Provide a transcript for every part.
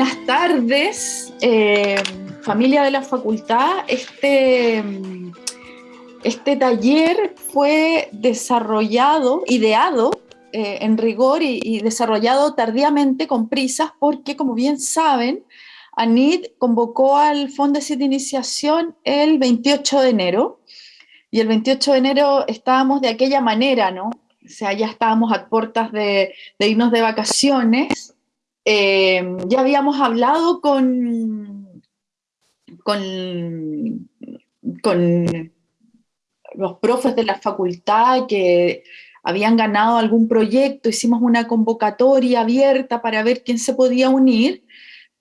buenas tardes, eh, familia de la facultad. Este, este taller fue desarrollado, ideado eh, en rigor y, desarrollado tardíamente con prisas porque, como bien saben, ANID convocó al Fondo de Iniciación el 28 de enero y el 28 de enero estábamos de aquella manera, ¿no? O sea, ya estábamos a puertas de, de irnos de vacaciones eh, ya habíamos hablado con, con, con los profes de la facultad que habían ganado algún proyecto, hicimos una convocatoria abierta para ver quién se podía unir,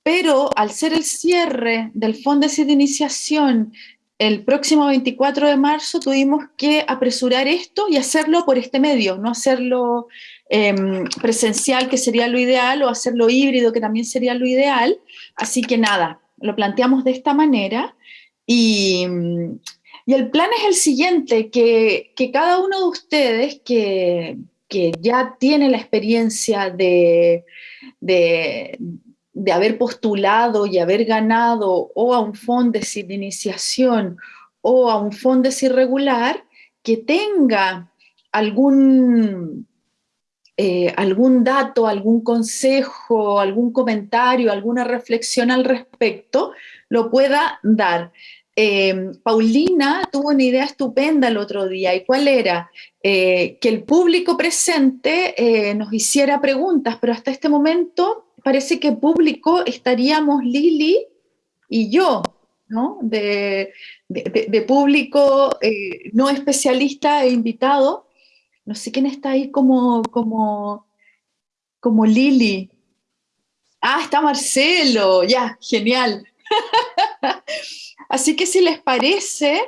pero al ser el cierre del Fondo de Iniciación el próximo 24 de marzo tuvimos que apresurar esto y hacerlo por este medio, no hacerlo Em, presencial, que sería lo ideal, o hacerlo híbrido, que también sería lo ideal. Así que nada, lo planteamos de esta manera. Y, el plan es el siguiente, que, cada uno de ustedes que, ya tiene la experiencia de, de, haber postulado y haber ganado o a un fondo de iniciación o a un fondo irregular, que tenga algún eh, algún dato, algún consejo, algún comentario, alguna reflexión al respecto, lo pueda dar. Eh, Paulina tuvo una idea estupenda el otro día, ¿y cuál era? Eh, que el público presente nos hiciera preguntas, pero hasta este momento parece que público estaríamos Lili y yo, ¿no? De, de público no especialista e invitado, no sé quién está ahí como, como, como Lili. Ah, está Marcelo, ya, genial. Así que si les parece,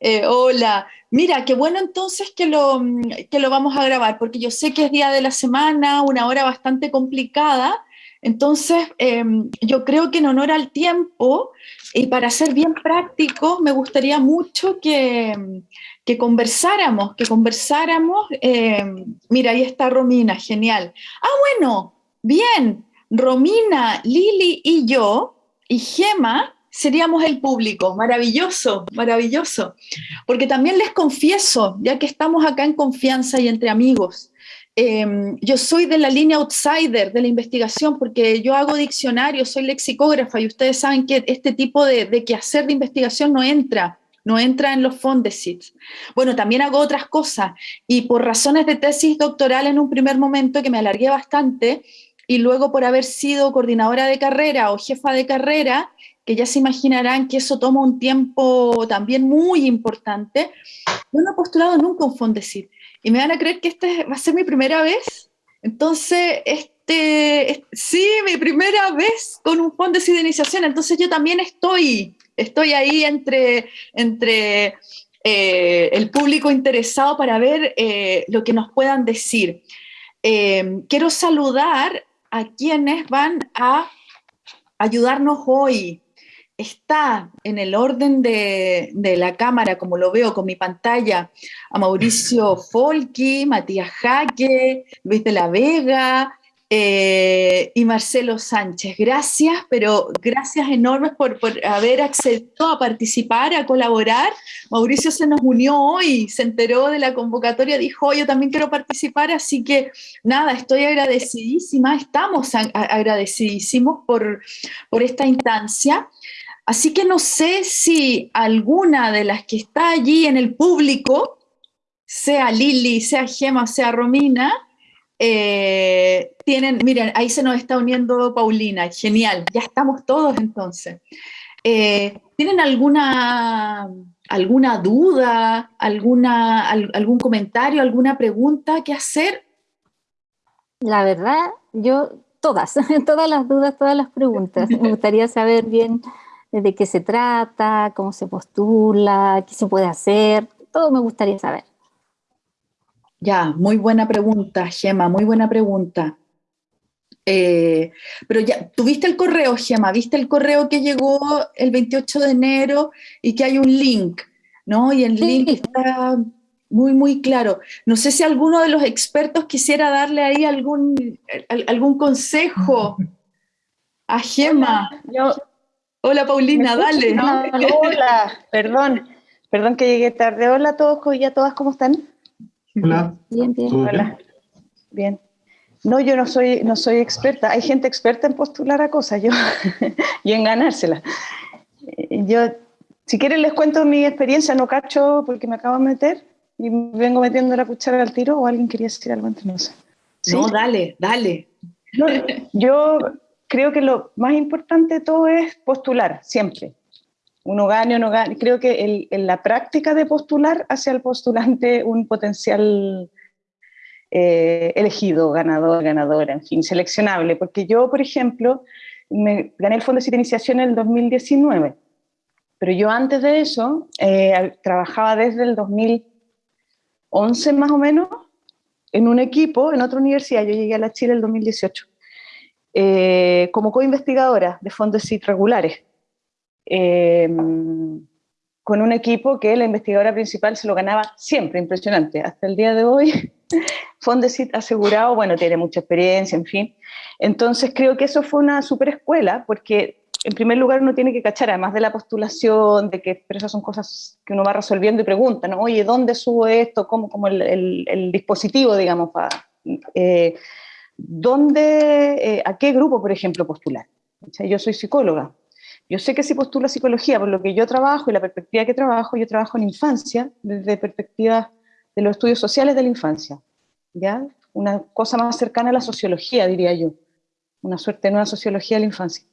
eh, hola, mira, qué bueno entonces que lo, que lo vamos a grabar, porque yo sé que es día de la semana, una hora bastante complicada, entonces em, yo creo que en honor al tiempo y para ser bien práctico, me gustaría mucho que, que conversáramos, que conversáramos, eh, mira, ahí está Romina, genial. Ah, bueno, bien, Romina, Lili y yo, y Gema, seríamos el público, maravilloso, maravilloso. Porque también les confieso, ya que estamos acá en confianza y entre amigos, em, yo soy de la línea outsider de la investigación porque yo hago diccionario, soy lexicógrafa y ustedes saben que este tipo de, de quehacer de investigación no entra no entra en los fondesits. Bueno, también hago otras cosas y por razones de tesis doctoral en un primer momento que me alargué bastante y luego por haber sido coordinadora de carrera o jefa de carrera, que ya se imaginarán que eso toma un tiempo también muy importante, yo no he postulado nunca un fondesit y me van a creer que esta va a ser mi primera vez. Entonces, este, sí, mi primera vez con un fondesit de iniciación, entonces yo también estoy estoy ahí entre, entre eh, el público interesado para ver eh, lo que nos puedan decir. Eh, quiero saludar a quienes van a ayudarnos hoy. Está en el orden de, de, la cámara, como lo veo con mi pantalla, a Mauricio Folki, Matías Jaque, Luis de la Vega, eh, y Marcelo Sánchez. Gracias, pero gracias enormes por, haber accedido a participar, a colaborar. Mauricio se nos unió hoy, se enteró de la convocatoria, dijo, yo también quiero participar, así que nada, estoy agradecidísima, estamos agradecidísimos por, por esta instancia. Así que no sé si alguna de las que está allí en el público, sea Lili, sea Gema, sea Romina, eh, tienen, miren, ahí se nos está uniendo Paulina, genial, ya estamos todos entonces. Eh, ¿Tienen alguna, alguna duda, alguna, algún comentario, alguna pregunta que hacer? La verdad, yo todas, todas las dudas, todas las preguntas. Me gustaría saber bien de qué se trata, cómo se postula, qué se puede hacer, todo me gustaría saber. Ya, muy buena pregunta, Gema, muy buena pregunta. Eh, pero ya, ¿tuviste el correo, Gema? ¿Viste el correo que llegó el 28 de enero y que hay un link? ¿No? Y el link está muy, muy claro. No sé si alguno de los expertos quisiera darle ahí algún, algún consejo. a Gema. Hola, Paulina, dale. Hola, perdón, perdón que llegué tarde. Hola a todos y a todas, ¿cómo están? Hola. Bien, bien. Hola. Bien. No, yo no soy, no soy experta. Hay gente experta en postular a cosas yo, y en ganársela. Yo, si quieren les cuento mi experiencia, no cacho porque me acabo de meter y vengo metiendo la cuchara al tiro o alguien quería decir algo antes, no sé. No, dale, dale. yo creo que lo más importante de todo es postular, siempre. Uno gane o no gane. Creo que en la práctica de postular hace al postulante un potencial eh, elegido, ganador, ganadora, en fin, seleccionable. Porque yo, por ejemplo, me gané el Fondo de Iniciación en el 2019, pero yo antes de eso eh, trabajaba desde el 2011 más o menos en un equipo en otra universidad. Yo llegué a la Chile en el 2018 eh, como co-investigadora de fondos CIT regulares. Con un equipo que la investigadora principal se lo ganaba siempre, impresionante. Hasta el día de hoy Fondesit asegurado, bueno, tiene mucha experiencia, en fin. Entonces creo que eso fue una super escuela, porque en primer lugar uno tiene que cachar, además de la postulación, de que pero esas son cosas que uno va resolviendo y pregunta, ¿no? Oye, ¿dónde subo esto? ¿Cómo, como el, dispositivo, digamos, para... Eh, ¿Dónde, eh, a qué grupo, por ejemplo, postular? yo soy psicóloga. Yo sé que si postula psicología, por lo que yo trabajo y la perspectiva que trabajo, yo trabajo en infancia, desde perspectivas de los estudios sociales de la infancia. ¿ya? Una cosa más cercana a la sociología, diría yo. Una suerte de nueva sociología de la infancia.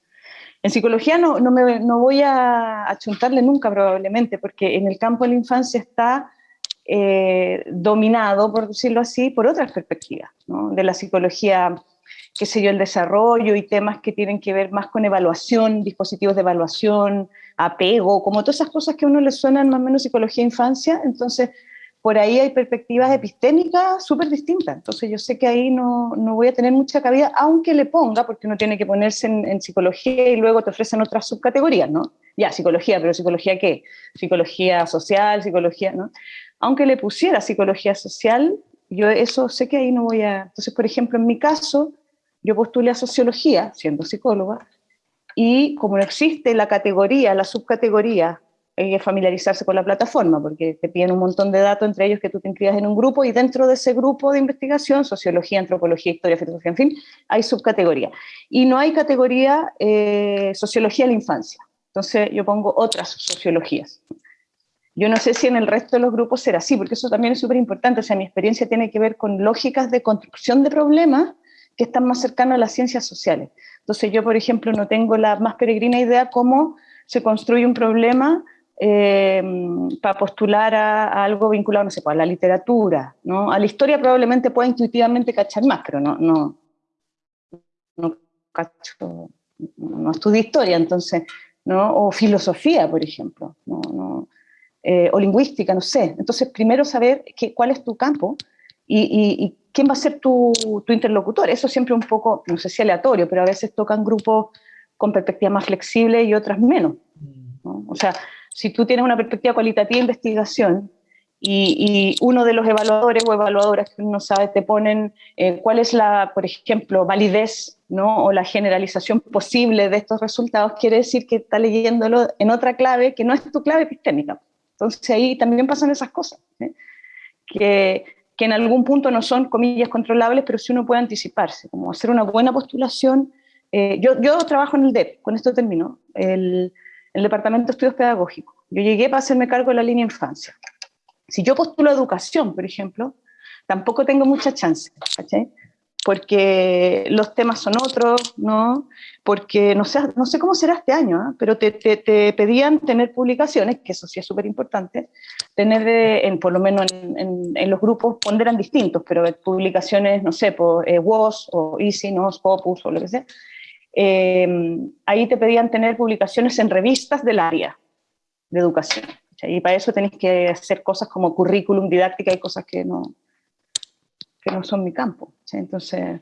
En psicología no, no, me, no voy a achuntarle nunca probablemente, porque en el campo de la infancia está eh, dominado, por decirlo así, por otras perspectivas, de la psicología, qué sé yo, el desarrollo y temas que tienen que ver más con evaluación, dispositivos de evaluación, apego, como todas esas cosas que a uno le suenan más o menos psicología de infancia, entonces por ahí hay perspectivas epistémicas súper distintas. Entonces yo sé que ahí no, no, voy a tener mucha cabida, aunque le ponga, porque uno tiene que ponerse en, psicología y luego te ofrecen otras subcategorías, ¿no? Ya, psicología, pero psicología qué? Psicología social, psicología, ¿no? Aunque le pusiera psicología social, yo eso sé que ahí no voy a... Entonces, por ejemplo, en mi caso, yo postulé a sociología, siendo psicóloga, y como no existe la categoría, la subcategoría hay que familiarizarse con la plataforma, porque te piden un montón de datos, entre ellos que tú te inscribas en un grupo, y dentro de ese grupo de investigación, sociología, antropología, historia, filosofía, en fin, hay subcategoría. Y no hay categoría eh, sociología de la infancia. Entonces yo pongo otras sociologías. Yo no sé si en el resto de los grupos será así, porque eso también es súper importante. O sea, mi experiencia tiene que ver con lógicas de construcción de problemas que están más cercanas a las ciencias sociales. Entonces yo, por ejemplo, no tengo la más peregrina idea cómo se construye un problema eh, para postular a, algo vinculado, no sé, pues, a la literatura, ¿no? A la historia probablemente pueda intuitivamente cachar más, pero no, no, no cacho, no estudio historia, entonces, ¿no? O filosofía, por ejemplo, ¿no? eh, o lingüística, no sé. Entonces, primero saber qué, cuál es tu campo y, y, quién va a ser tu, tu, interlocutor. Eso siempre un poco, no sé si aleatorio, pero a veces tocan grupos con perspectivas más flexibles y otras menos. ¿no? O sea, si tú tienes una perspectiva cualitativa de investigación y, uno de los evaluadores o evaluadoras que uno sabe te ponen eh, cuál es la, por ejemplo, validez ¿no? o la generalización posible de estos resultados, quiere decir que está leyéndolo en otra clave que no es tu clave epistémica. Entonces ahí también pasan esas cosas, ¿eh? que, que en algún punto no son, comillas, controlables, pero sí uno puede anticiparse, como hacer una buena postulación. Eh, yo, yo trabajo en el DEP, con esto termino. El, el Departamento de Estudios Pedagógicos. Yo llegué para hacerme cargo de la línea infancia. Si yo postulo educación, por ejemplo, tampoco tengo mucha chance, porque los temas son otros, ¿no? Porque no sé, no sé cómo será este año, ¿eh? pero te, te, pedían tener publicaciones, que eso sí es súper importante, tener, en, por lo menos en, en, los grupos, ponderan distintos, pero publicaciones, no sé, por eh, WOS o Easy, ¿no? Scopus o lo que sea, eh, ahí te pedían tener publicaciones en revistas del área de educación. Y para eso tenéis que hacer cosas como currículum, didáctica y cosas que no, que no son mi campo. Entonces,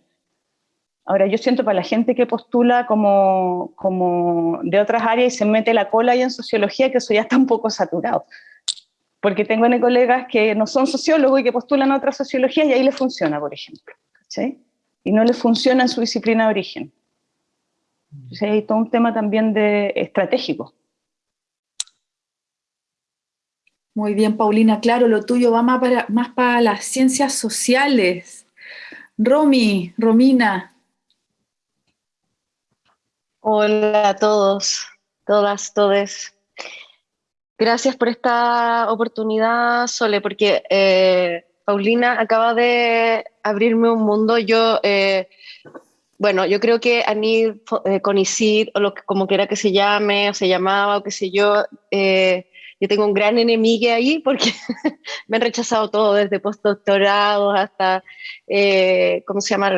ahora yo siento para la gente que postula como, como de otras áreas y se mete la cola ahí en sociología, que eso ya está un poco saturado. Porque tengo colegas que no son sociólogos y que postulan a otra sociología y ahí les funciona, por ejemplo. Y no les funciona en su disciplina de origen. Entonces hay todo un tema también de estratégico. Muy bien, Paulina, claro, lo tuyo va más para, más para las ciencias sociales. Romy, Romina. Hola a todos, todas, todes. Gracias por esta oportunidad, Sole, porque eh, Paulina acaba de abrirme un mundo. Yo, eh, bueno, yo creo que Anil eh, Conicid, o lo que, como quiera que se llame, o se llamaba, o qué sé yo, eh, yo tengo un gran enemigo ahí porque me han rechazado todo, desde postdoctorados hasta, eh, ¿cómo se llama?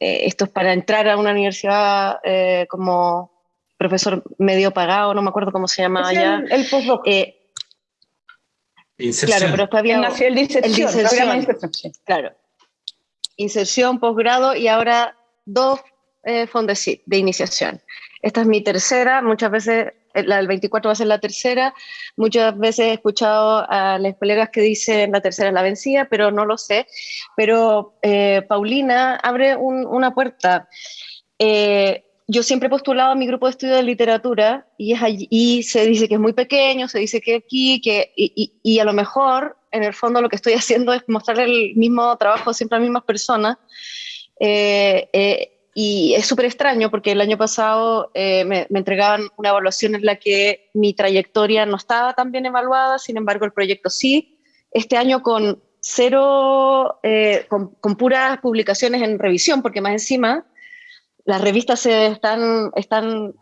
Eh, esto es para entrar a una universidad eh, como profesor medio pagado, no me acuerdo cómo se llama allá. El, el postdoc. Eh, claro, pero está bien. El, el inserción, el inserción, inserción. Claro. Inserción, posgrado y ahora dos eh, Fondesit de iniciación. Esta es mi tercera, muchas veces la del 24 va a ser la tercera. Muchas veces he escuchado a las colegas que dicen la tercera es la vencida, pero no lo sé. Pero eh, Paulina abre un, una puerta. Eh, yo siempre he postulado a mi grupo de estudio de literatura y, es allí, y se dice que es muy pequeño, se dice que aquí, que, y, y, y, a lo mejor en el fondo lo que estoy haciendo es mostrar el mismo trabajo siempre a las mismas personas. Eh, eh, y es súper extraño porque el año pasado eh, me, me, entregaban una evaluación en la que mi trayectoria no estaba tan bien evaluada, sin embargo el proyecto sí. Este año con cero, eh, con, con, puras publicaciones en revisión, porque más encima las revistas se están, están,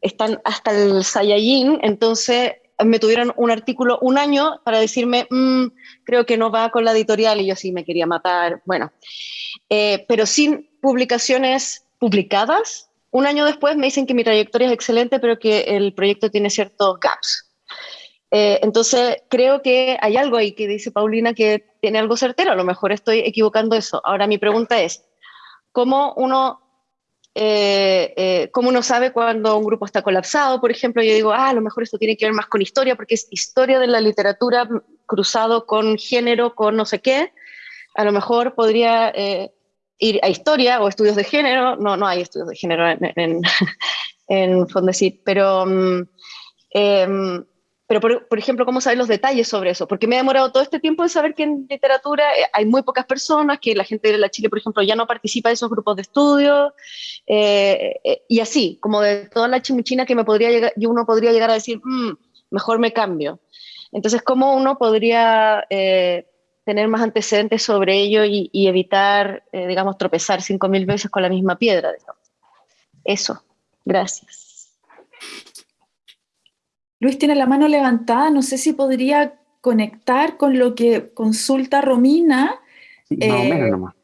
están hasta el Saiyajin, entonces me tuvieron un artículo un año para decirme, mmm, creo que no va con la editorial y yo sí me quería matar. Bueno, eh, pero sin publicaciones publicadas. Un año después me dicen que mi trayectoria es excelente, pero que el proyecto tiene ciertos gaps. Eh, entonces, creo que hay algo ahí que dice Paulina que tiene algo certero. A lo mejor estoy equivocando eso. Ahora, mi pregunta es, ¿cómo uno, eh, eh, ¿cómo uno sabe cuando un grupo está colapsado? Por ejemplo, yo digo, ah, a lo mejor esto tiene que ver más con historia, porque es historia de la literatura cruzado con género, con no sé qué. A lo mejor podría ir a historia o estudios de género, no, no hay estudios de género en, en, en Fondesit, pero, eh, pero por, por, ejemplo, ¿cómo saber los detalles sobre eso? Porque me ha demorado todo este tiempo de saber que en literatura hay muy pocas personas, que la gente de la Chile, por ejemplo, ya no participa de esos grupos de estudio, eh, eh, y así, como de toda la chimichina que me podría llegar, uno podría llegar a decir, mmm, mejor me cambio. Entonces, ¿cómo uno podría eh, tener más antecedentes sobre ello y, y evitar, eh, digamos, tropezar cinco mil veces con la misma piedra. Digamos. Eso, gracias. Luis tiene la mano levantada, no sé si podría conectar con lo que consulta Romina. Sí, más eh, o menos nomás.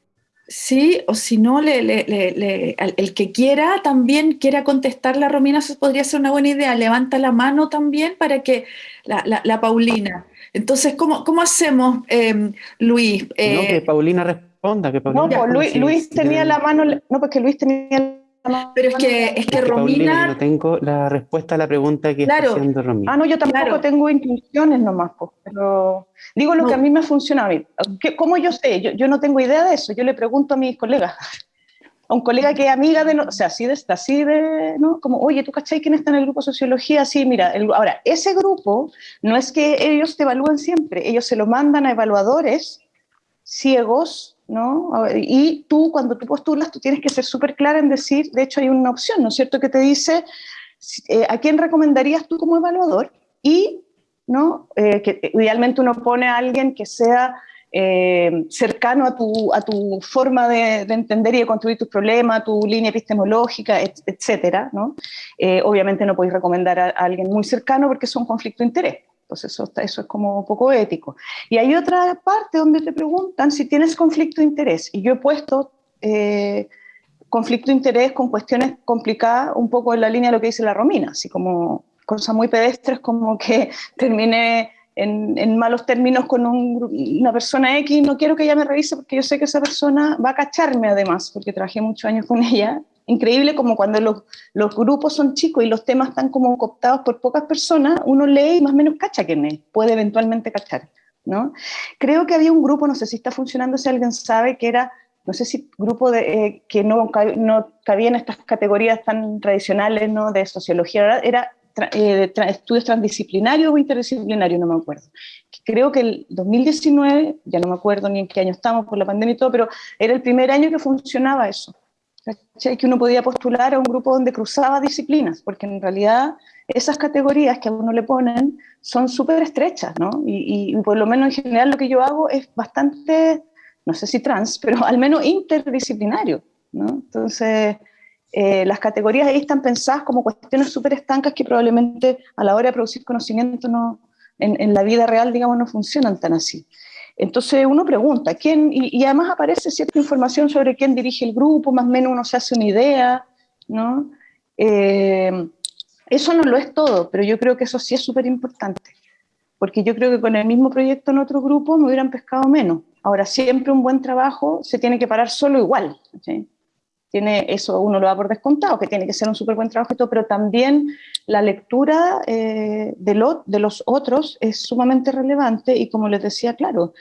Sí, o si no, le, le, le, el que quiera también quiera contestarle a Romina, eso podría ser una buena idea. Levanta la mano también para que la, la, la Paulina. Entonces, ¿cómo, cómo hacemos, eh, Luis? Eh, no, que Paulina responda. Que Paulina no, pues Luis, Luis tenía la mano, no, porque Luis tenía la mano. Pero es que, es que, Romina... Paulina, no tengo la respuesta a la pregunta que claro. está haciendo Romina. Ah, no, yo tampoco claro. tengo intuiciones nomás, pues, pero digo lo no. que a mí me funciona. ¿Cómo yo sé? Yo, yo no tengo idea de eso, yo le pregunto a mis colegas un colega que es amiga de, o sea, así de, así de, ¿no? Como, oye, ¿tú cachai quién está en el grupo sociología? Sí, mira, ahora, ese grupo no es que ellos te evalúen siempre, ellos se lo mandan a evaluadores ciegos, ¿no? Y tú, cuando tú postulas, tú tienes que ser súper clara en decir, de hecho hay una opción, ¿no es cierto?, que te dice, eh, ¿a quién recomendarías tú como evaluador? Y, ¿no? Eh, que idealmente uno pone a alguien que sea eh, cercano a tu, a tu forma de, de, entender y de construir tus problemas, tu línea epistemológica, et, etcétera, ¿no? Eh, obviamente no podéis recomendar a, alguien muy cercano porque es un conflicto de interés. Entonces eso, eso es como poco ético. Y hay otra parte donde te preguntan si tienes conflicto de interés. Y yo he puesto eh, conflicto de interés con cuestiones complicadas, un poco en la línea de lo que dice la Romina, así como cosas muy pedestres como que termine en, en, malos términos con un, una persona X, no quiero que ella me revise porque yo sé que esa persona va a cacharme además, porque trabajé muchos años con ella. Increíble como cuando los, los grupos son chicos y los temas están como cooptados por pocas personas, uno lee y más o menos cacha quién es, puede eventualmente cachar. ¿no? Creo que había un grupo, no sé si está funcionando, si alguien sabe, que era no sé si grupo de, eh, que no, no cabía en estas categorías tan tradicionales ¿no? de sociología, era eh, estudios transdisciplinarios o interdisciplinarios, no me acuerdo. Creo que el 2019, ya no me acuerdo ni en qué año estamos por la pandemia y todo, pero era el primer año que funcionaba eso. Que uno podía postular a un grupo donde cruzaba disciplinas, porque en realidad esas categorías que a uno le ponen son súper estrechas, ¿no? Y, y, por lo menos en general lo que yo hago es bastante no sé si trans, pero al menos interdisciplinario. ¿no? Entonces, eh, las categorías ahí están pensadas como cuestiones súper estancas que probablemente a la hora de producir conocimiento no, en, la vida real, digamos, no funcionan tan así. Entonces uno pregunta, ¿quién? Y, además aparece cierta información sobre quién dirige el grupo, más o menos uno se hace una idea, ¿no? Eh, eso no lo es todo, pero yo creo que eso sí es súper importante, porque yo creo que con el mismo proyecto en otro grupo me hubieran pescado menos. Ahora, siempre un buen trabajo se tiene que parar solo igual. Tiene, eso uno lo da por descontado, que tiene que ser un súper buen trabajo pero también la lectura eh, de, lo, de los otros es sumamente relevante y como les decía, claro,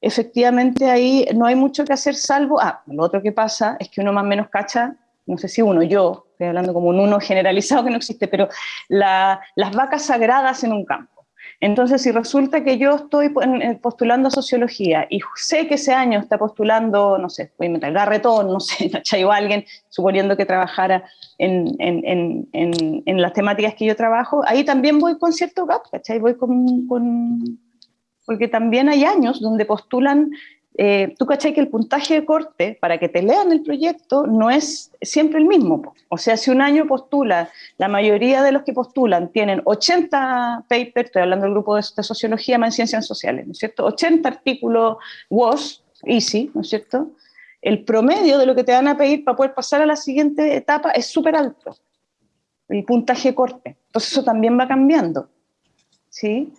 efectivamente ahí no hay mucho que hacer salvo, ah, lo otro que pasa es que uno más o menos cacha, no sé si uno, yo, estoy hablando como un uno generalizado que no existe, pero las vacas sagradas en un campo. Entonces, si resulta que yo estoy eh, postulando sociología y sé que ese año está postulando, no sé, voy a meter Garretón, no sé, ¿cachai? o alguien, suponiendo que trabajara en, en, en, en, las temáticas que yo trabajo, ahí también voy con cierto gap, ¿cachai? Voy con, con, porque también hay años donde postulan eh, tú cachai que el puntaje de corte para que te lean el proyecto no es siempre el mismo. O sea, si un año postula, la mayoría de los que postulan tienen 80 papers, estoy hablando del grupo de, sociología más en ciencias sociales, ¿no es cierto? 80 artículos WOS, easy, ¿no es cierto? El promedio de lo que te van a pedir para poder pasar a la siguiente etapa es súper alto, el puntaje de corte. Entonces eso también va cambiando, ¿sí?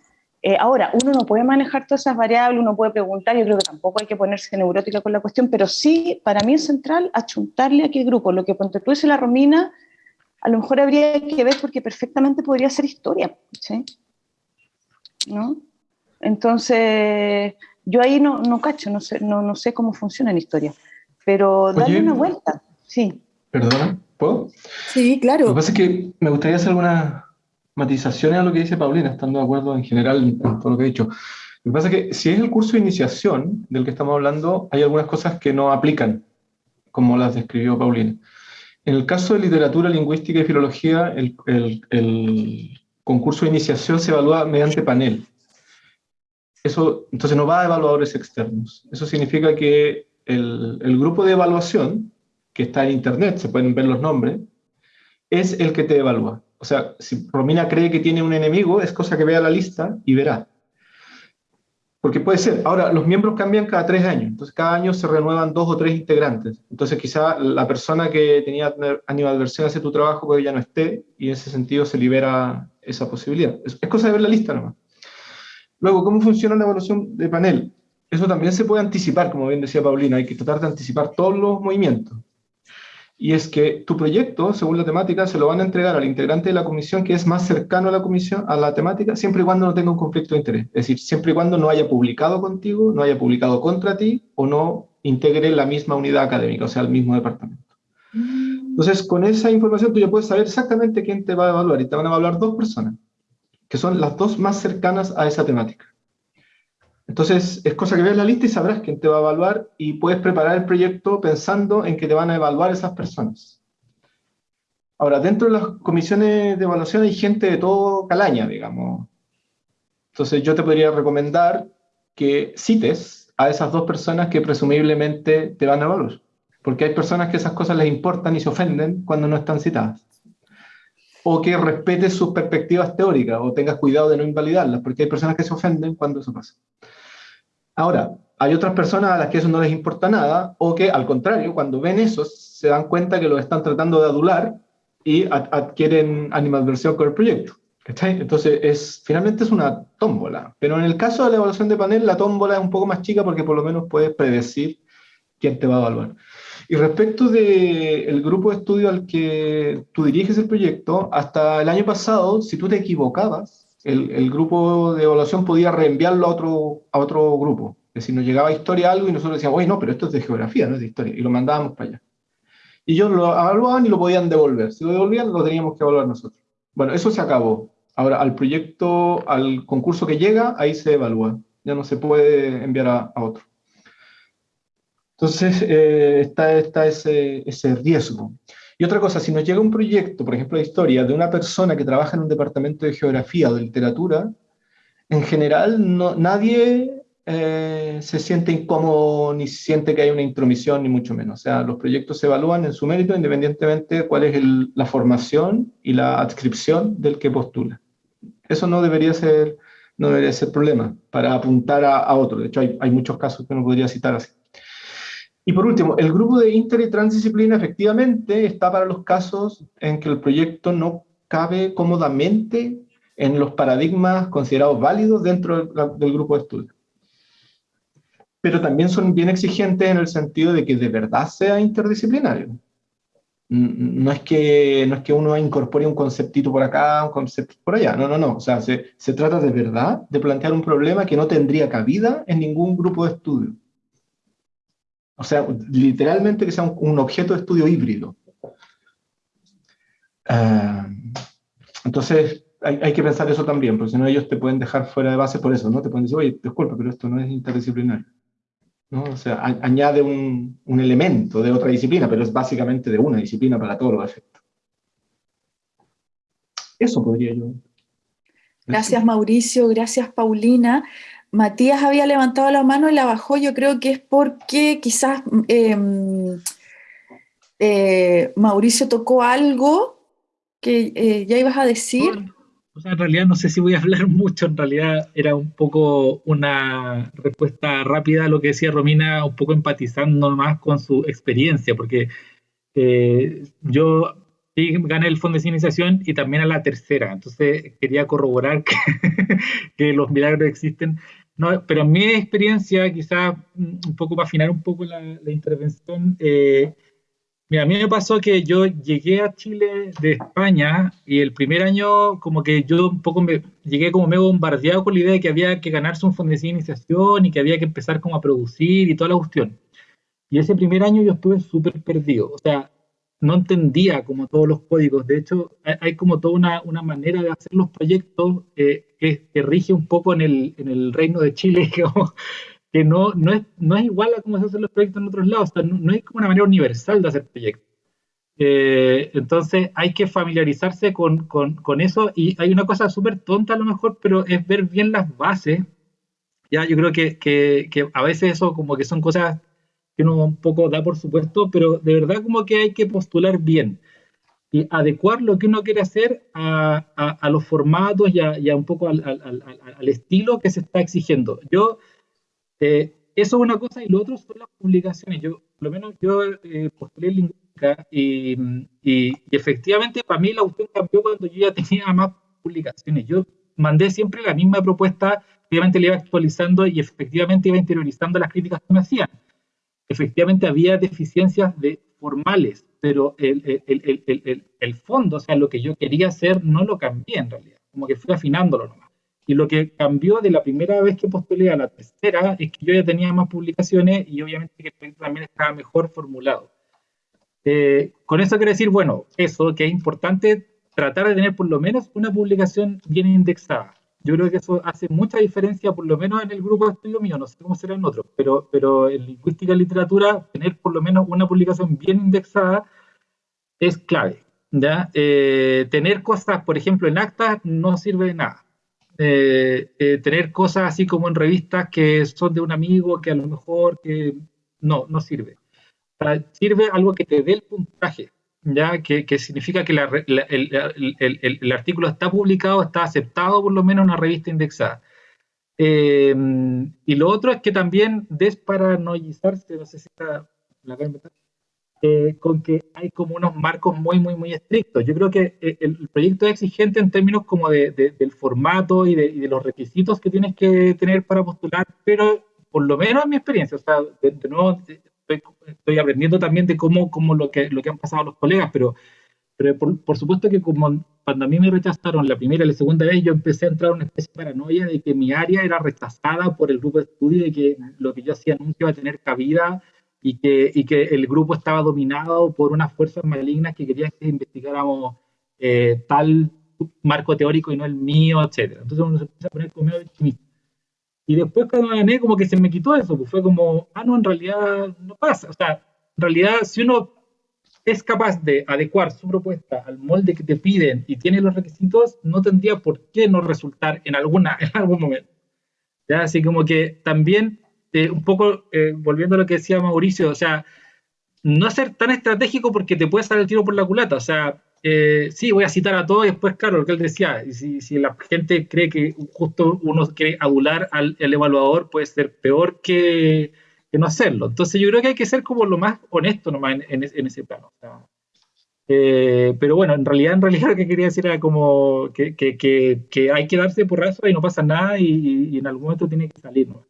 Eh, ahora, uno no puede manejar todas esas variables, uno puede preguntar, yo creo que tampoco hay que ponerse neurótica con la cuestión, pero sí, para mí es central achuntarle a qué grupo. Lo que ponte tú dice la Romina, a lo mejor habría que ver porque perfectamente podría ser historia, ¿sí? ¿No? Entonces, yo ahí no, no cacho, no sé, no, no sé cómo funciona en historia, pero dale una vuelta, sí. Perdona, ¿puedo? Sí, claro. Lo que pasa es que me gustaría hacer alguna matizaciones a lo que dice Paulina, estando de acuerdo en general en todo lo que he dicho. Lo que pasa es que si es el curso de iniciación del que estamos hablando, hay algunas cosas que no aplican, como las describió Paulina. En el caso de literatura, lingüística y filología, el, concurso de iniciación se evalúa mediante panel. Eso, entonces no va a evaluadores externos. Eso significa que el grupo de evaluación, que está en internet, se pueden ver los nombres, es el que te evalúa. O sea, si Romina cree que tiene un enemigo, es cosa que vea la lista y verá. Porque puede ser. Ahora, los miembros cambian cada tres años. Entonces, cada año se renuevan dos o tres integrantes. Entonces, quizá la persona que tenía animadversión hace tu trabajo pues ya no esté y en ese sentido se libera esa posibilidad. Es, es cosa de ver la lista nomás. Luego, ¿cómo funciona la evaluación de panel? Eso también se puede anticipar, como bien decía Paulina, hay que tratar de anticipar todos los movimientos y es que tu proyecto, según la temática, se lo van a entregar al integrante de la comisión que es más cercano a la comisión, a la temática, siempre y cuando no tenga un conflicto de interés. Es decir, siempre y cuando no haya publicado contigo, no haya publicado contra ti o no integre la misma unidad académica, o sea, el mismo departamento. Entonces, con esa información tú ya puedes saber exactamente quién te va a evaluar y te van a evaluar dos personas, que son las dos más cercanas a esa temática. Entonces, es cosa que veas la lista y sabrás quién te va a evaluar y puedes preparar el proyecto pensando en que te van a evaluar esas personas. Ahora, dentro de las comisiones de evaluación hay gente de todo calaña, digamos. Entonces, yo te podría recomendar que cites a esas dos personas que presumiblemente te van a evaluar. Porque hay personas que esas cosas les importan y se ofenden cuando no están citadas. O que respetes sus perspectivas teóricas o tengas cuidado de no invalidarlas, porque hay personas que se ofenden cuando eso pasa. Ahora, hay otras personas a las que eso no les importa nada, o que al contrario, cuando ven eso, se dan cuenta que lo están tratando de adular y adquieren animadversión con el proyecto. Entonces, es, finalmente es una tómbola. Pero en el caso de la evaluación de panel, la tómbola es un poco más chica porque por lo menos puedes predecir quién te va a evaluar. Y respecto del grupo de estudio al que tú diriges el proyecto, hasta el año pasado, si tú te equivocabas, el, grupo de evaluación podía reenviarlo a otro, a otro grupo. Es decir, nos llegaba historia algo y nosotros decíamos, oye, no, pero esto es de geografía, no es de historia, y lo mandábamos para allá. Y ellos lo evaluaban y lo podían devolver. Si lo devolvían, lo teníamos que evaluar nosotros. Bueno, eso se acabó. Ahora, al proyecto, al concurso que llega, ahí se evalúa. Ya no se puede enviar a, otro. Entonces, eh, está, ese, riesgo. Y otra cosa, si nos llega un proyecto, por ejemplo, de historia, de una persona que trabaja en un departamento de geografía o de literatura, en general nadie eh, se siente incómodo ni siente que hay una intromisión, ni mucho menos. O sea, los proyectos se evalúan en su mérito independientemente de cuál es la formación y la adscripción del que postula. Eso no debería ser, no debería ser problema para apuntar a, otro. De hecho, hay, hay, muchos casos que uno podría citar así. Y por último, el grupo de inter y transdisciplina efectivamente está para los casos en que el proyecto no cabe cómodamente en los paradigmas considerados válidos dentro del grupo de estudio pero también son bien exigentes en el sentido de que de verdad sea interdisciplinario. No es que, no es que uno incorpore un conceptito por acá, un concepto por allá, no, no, no. O sea, se, se trata de verdad de plantear un problema que no tendría cabida en ningún grupo de estudio. O sea, literalmente que sea un, objeto de estudio híbrido. Ah, entonces, hay, que pensar eso también, porque si no ellos te pueden dejar fuera de base por eso, ¿no? Te pueden decir, oye, disculpa, pero esto no es interdisciplinario. O sea, añade un, elemento de otra disciplina, pero es básicamente de una disciplina para todos los efectos. Eso podría yo. Gracias Mauricio, gracias Paulina. Matías había levantado la mano y la bajó, yo creo que es porque quizás em, eh, Mauricio tocó algo que eh, ya ibas a decir. O sea, en realidad no sé si voy a hablar mucho, en realidad era un poco una respuesta rápida a lo que decía Romina, un poco empatizando más con su experiencia, porque eh, yo gané el fondo de iniciación y también a la tercera, entonces quería corroborar que, los milagros existen. No, pero en mi experiencia, quizás un poco para afinar un poco la, intervención, eh, Mira, a mí me pasó que yo llegué a Chile de España y el primer año como que yo un poco me llegué como medio bombardeado con la idea de que había que ganarse un fondo de iniciación y que había que empezar como a producir y toda la cuestión. Y ese primer año yo estuve súper perdido, o sea, no entendía como todos los códigos. De hecho, hay, como toda una, una, manera de hacer los proyectos eh, que, que, rige un poco en el, en el reino de Chile, como, que no, no, es, no es igual a cómo se hacen los proyectos en otros lados, no, es como una manera universal de hacer proyectos. Eh, entonces hay que familiarizarse con, con, con, eso y hay una cosa súper tonta a lo mejor, pero es ver bien las bases. Ya, yo creo que, que, que, a veces eso como que son cosas que uno un poco da por supuesto, pero de verdad como que hay que postular bien y adecuar lo que uno quiere hacer a, a, a los formatos y a, y un poco al, al, al, estilo que se está exigiendo. Yo eh, eso es una cosa y lo otro son las publicaciones. Yo, por lo menos yo eh, postulé lingüística y, y, efectivamente para mí la cuestión cambió cuando yo ya tenía más publicaciones. Yo mandé siempre la misma propuesta, obviamente le iba actualizando y efectivamente iba interiorizando las críticas que me hacían. Efectivamente había deficiencias de formales, pero el, el, el, el, fondo, o sea, lo que yo quería hacer, no lo cambié en realidad, como que fui afinándolo nomás. Y lo que cambió de la primera vez que postulé a la tercera es que yo ya tenía más publicaciones y obviamente que también estaba mejor formulado. Eh, con eso quiero decir, bueno, eso, que es importante tratar de tener por lo menos una publicación bien indexada. Yo creo que eso hace mucha diferencia, por lo menos en el grupo de estudio mío, no sé cómo será en otros, pero, pero en lingüística y literatura, tener por lo menos una publicación bien indexada es clave. ¿ya? Eh, tener cosas, por ejemplo, en actas no sirve de nada. Eh, eh, tener cosas así como en revistas que son de un amigo que a lo mejor que no, no sirve. sirve algo que te dé el puntaje, ya que, que significa que la, el, el, el, artículo está publicado, está aceptado por lo menos en una revista indexada. Eh, y lo otro es que también desparanoizarse, no sé si está la eh, con que hay como unos marcos muy, muy, muy estrictos. Yo creo que eh, el, proyecto es exigente en términos como de, del formato y de, y de, los requisitos que tienes que tener para postular, pero por lo menos en mi experiencia, o sea, de, nuevo estoy, estoy, aprendiendo también de cómo, cómo lo, que, lo que han pasado los colegas, pero Pero por, supuesto que como cuando a mí me rechazaron la primera y la segunda vez, yo empecé a entrar en una especie de paranoia de que mi área era rechazada por el grupo de estudio y que lo que yo hacía nunca iba a tener cabida y que, y que el grupo estaba dominado por unas fuerzas malignas que querían que investigáramos eh, tal marco teórico y no el mío, etc. Entonces uno se empieza a poner como optimista. Y después cuando gané, como que se me quitó eso, pues fue como, ah, no, en realidad no pasa. O sea, en realidad si uno es capaz de adecuar su propuesta al molde que te piden y tiene los requisitos, no tendría por qué no resultar en, alguna, en algún momento. ¿Ya? Así como que también, eh, un poco eh, volviendo a lo que decía Mauricio, o sea, no ser tan estratégico porque te puede salir el tiro por la culata. O sea, eh, sí, voy a citar a todos y después, claro, lo que él decía, si, si la gente cree que justo uno quiere adular al evaluador, puede ser peor que, que no hacerlo. Entonces yo creo que hay que ser como lo más honesto nomás en, en, ese plano. Eh, pero bueno, en realidad, en realidad lo que quería decir era como que, que, que, hay que darse por raso y no pasa nada y, en algún momento tiene que salir. ¿no?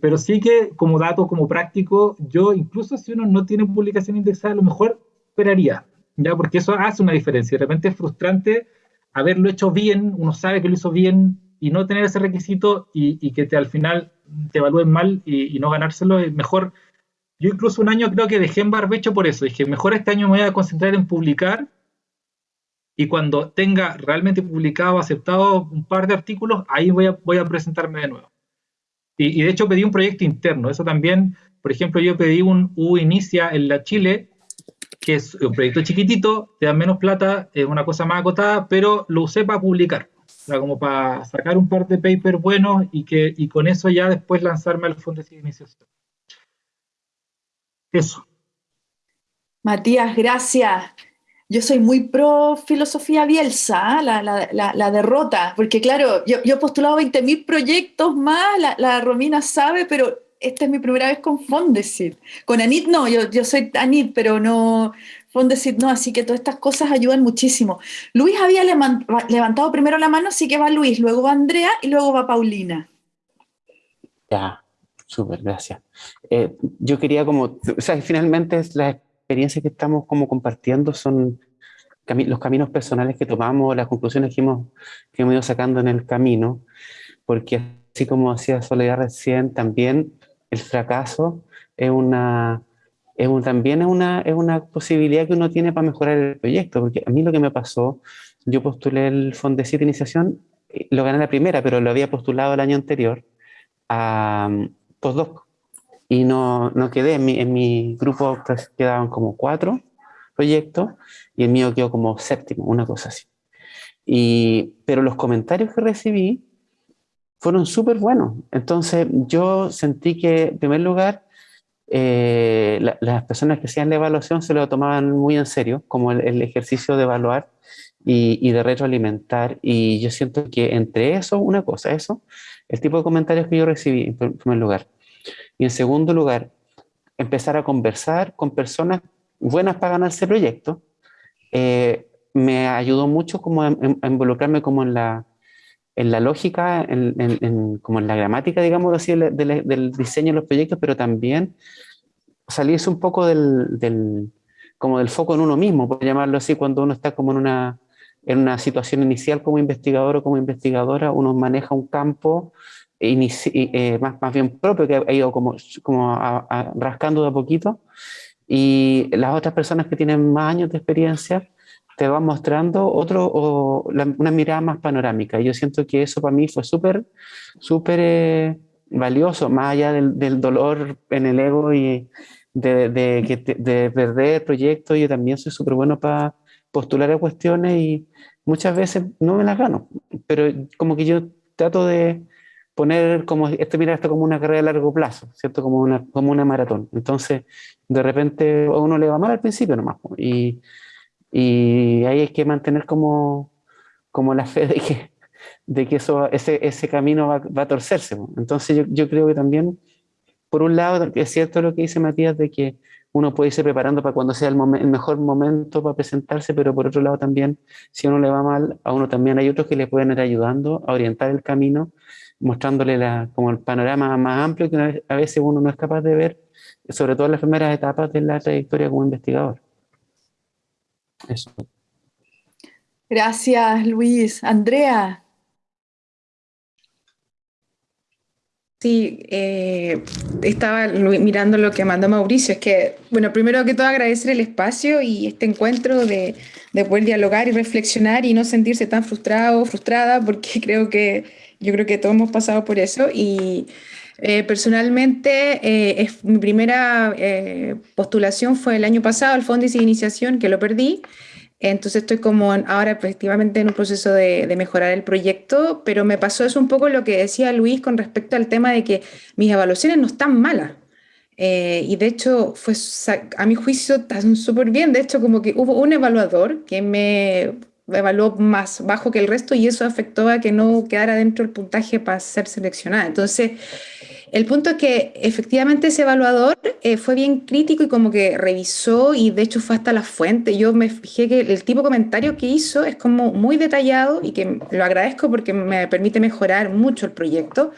pero sí que como dato, como práctico, yo incluso si uno no tiene publicación indexada, a lo mejor esperaría, ¿ya? porque eso hace una diferencia. De repente es frustrante haberlo hecho bien, uno sabe que lo hizo bien y no tener ese requisito y, y que te, al final te evalúen mal y, no ganárselo, es mejor. Yo incluso un año creo que dejé en barbecho por eso. Dije, mejor este año me voy a concentrar en publicar y cuando tenga realmente publicado, aceptado un par de artículos, ahí voy a, voy a presentarme de nuevo. Y, de hecho pedí un proyecto interno. Eso también, por ejemplo, yo pedí un U Inicia en la Chile, que es un proyecto chiquitito, te dan menos plata, es una cosa más acotada, pero lo usé para publicar como para sacar un par de papers buenos y, que, y con eso ya después lanzarme al fondo de iniciación. Eso. Matías, gracias. Yo soy muy pro filosofía Bielsa, ¿ah? la, derrota, porque claro, yo, yo he postulado 20.000 proyectos más, la, Romina sabe, pero esta es mi primera vez con Fondesit. Con Anit no, yo, yo soy Anit, pero no, decir no, así que todas estas cosas ayudan muchísimo. Luis había levantado primero la mano, así que va Luis, luego va Andrea y luego va Paulina. Ya, súper, gracias. Eh, yo quería como, o sea, finalmente las experiencias que estamos como compartiendo son los caminos personales que tomamos, las conclusiones que hemos, que hemos ido sacando en el camino, porque así como decía Soledad recién, también el fracaso es una es también es una, es una posibilidad que uno tiene para mejorar el proyecto, porque a mí lo que me pasó, yo postulé el Fondesit de Iniciación, eh, lo gané la primera, pero lo había postulado el año anterior a um, postdoc, y no, no quedé, en mi, en mi grupo pues, quedaban como cuatro proyectos, y el mío quedó como séptimo, una cosa así. Y, pero los comentarios que recibí fueron súper buenos. Entonces yo sentí que, en primer lugar, eh, las personas que hacían la evaluación se lo tomaban muy en serio, como el, ejercicio de evaluar y, de retroalimentar. Y yo siento que entre eso, una cosa, eso, el tipo de comentarios que yo recibí en primer lugar. Y en segundo lugar, empezar a conversar con personas buenas para ganarse el proyecto, eh, me ayudó mucho como a, involucrarme como en la, en la lógica, en, como en la gramática, digamos así, del, diseño de los proyectos, pero también salirse un poco del, como del foco en uno mismo, por llamarlo así, cuando uno está como en una, en una situación inicial como investigador o como investigadora, uno maneja un campo eh, más, más bien propio que ha ido como, como rascando de a poquito, y las otras personas que tienen más años de experiencia te va mostrando otro, o una mirada más panorámica. Yo siento que eso para mí fue súper, súper eh, valioso, más allá del, del, dolor en el ego y de, de, de perder el proyecto. Yo también soy súper bueno para postular a cuestiones y muchas veces no me las gano, pero como que yo trato de poner como, este mira esto como una carrera a largo plazo, ¿cierto? Como una, como una maratón. Entonces, de repente a uno le va mal al principio nomás. Y, y ahí hay que mantener como, como la fe de que, de que eso, ese, ese camino va, va a torcerse. Entonces yo, yo, creo que también, por un lado, es cierto lo que dice Matías de que uno puede irse preparando para cuando sea el, el, mejor momento para presentarse, pero por otro lado también, si a uno le va mal, a uno también hay otros que le pueden ir ayudando a orientar el camino, mostrándole la, como el panorama más amplio que a veces uno no es capaz de ver, sobre todo en las primeras etapas de la trayectoria como investigador. Eso. Gracias, Luis. Andrea. Sí, eh, estaba mirando lo que mandó Mauricio. Es que, bueno, primero que todo agradecer el espacio y este encuentro de, de poder dialogar y reflexionar y no sentirse tan frustrado o frustrada, porque creo que yo creo que todos hemos pasado por eso. Y eh, personalmente, eh, es, mi primera postulación fue el año pasado al Fondo de Iniciación, que lo perdí. Entonces estoy como ahora efectivamente en un proceso de, mejorar el proyecto, pero me pasó eso un poco lo que decía Luis con respecto al tema de que mis evaluaciones no están malas. Eh, y de hecho, fue, a mi juicio, están súper bien. De hecho, como que hubo un evaluador que me evaluó más bajo que el resto y eso afectó a que no quedara dentro del puntaje para ser seleccionada. Entonces, el punto es que efectivamente ese evaluador eh, fue bien crítico y como que revisó y de hecho fue hasta la fuente. Yo me fijé que el tipo de comentario que hizo es como muy detallado y que lo agradezco porque me permite mejorar mucho el proyecto.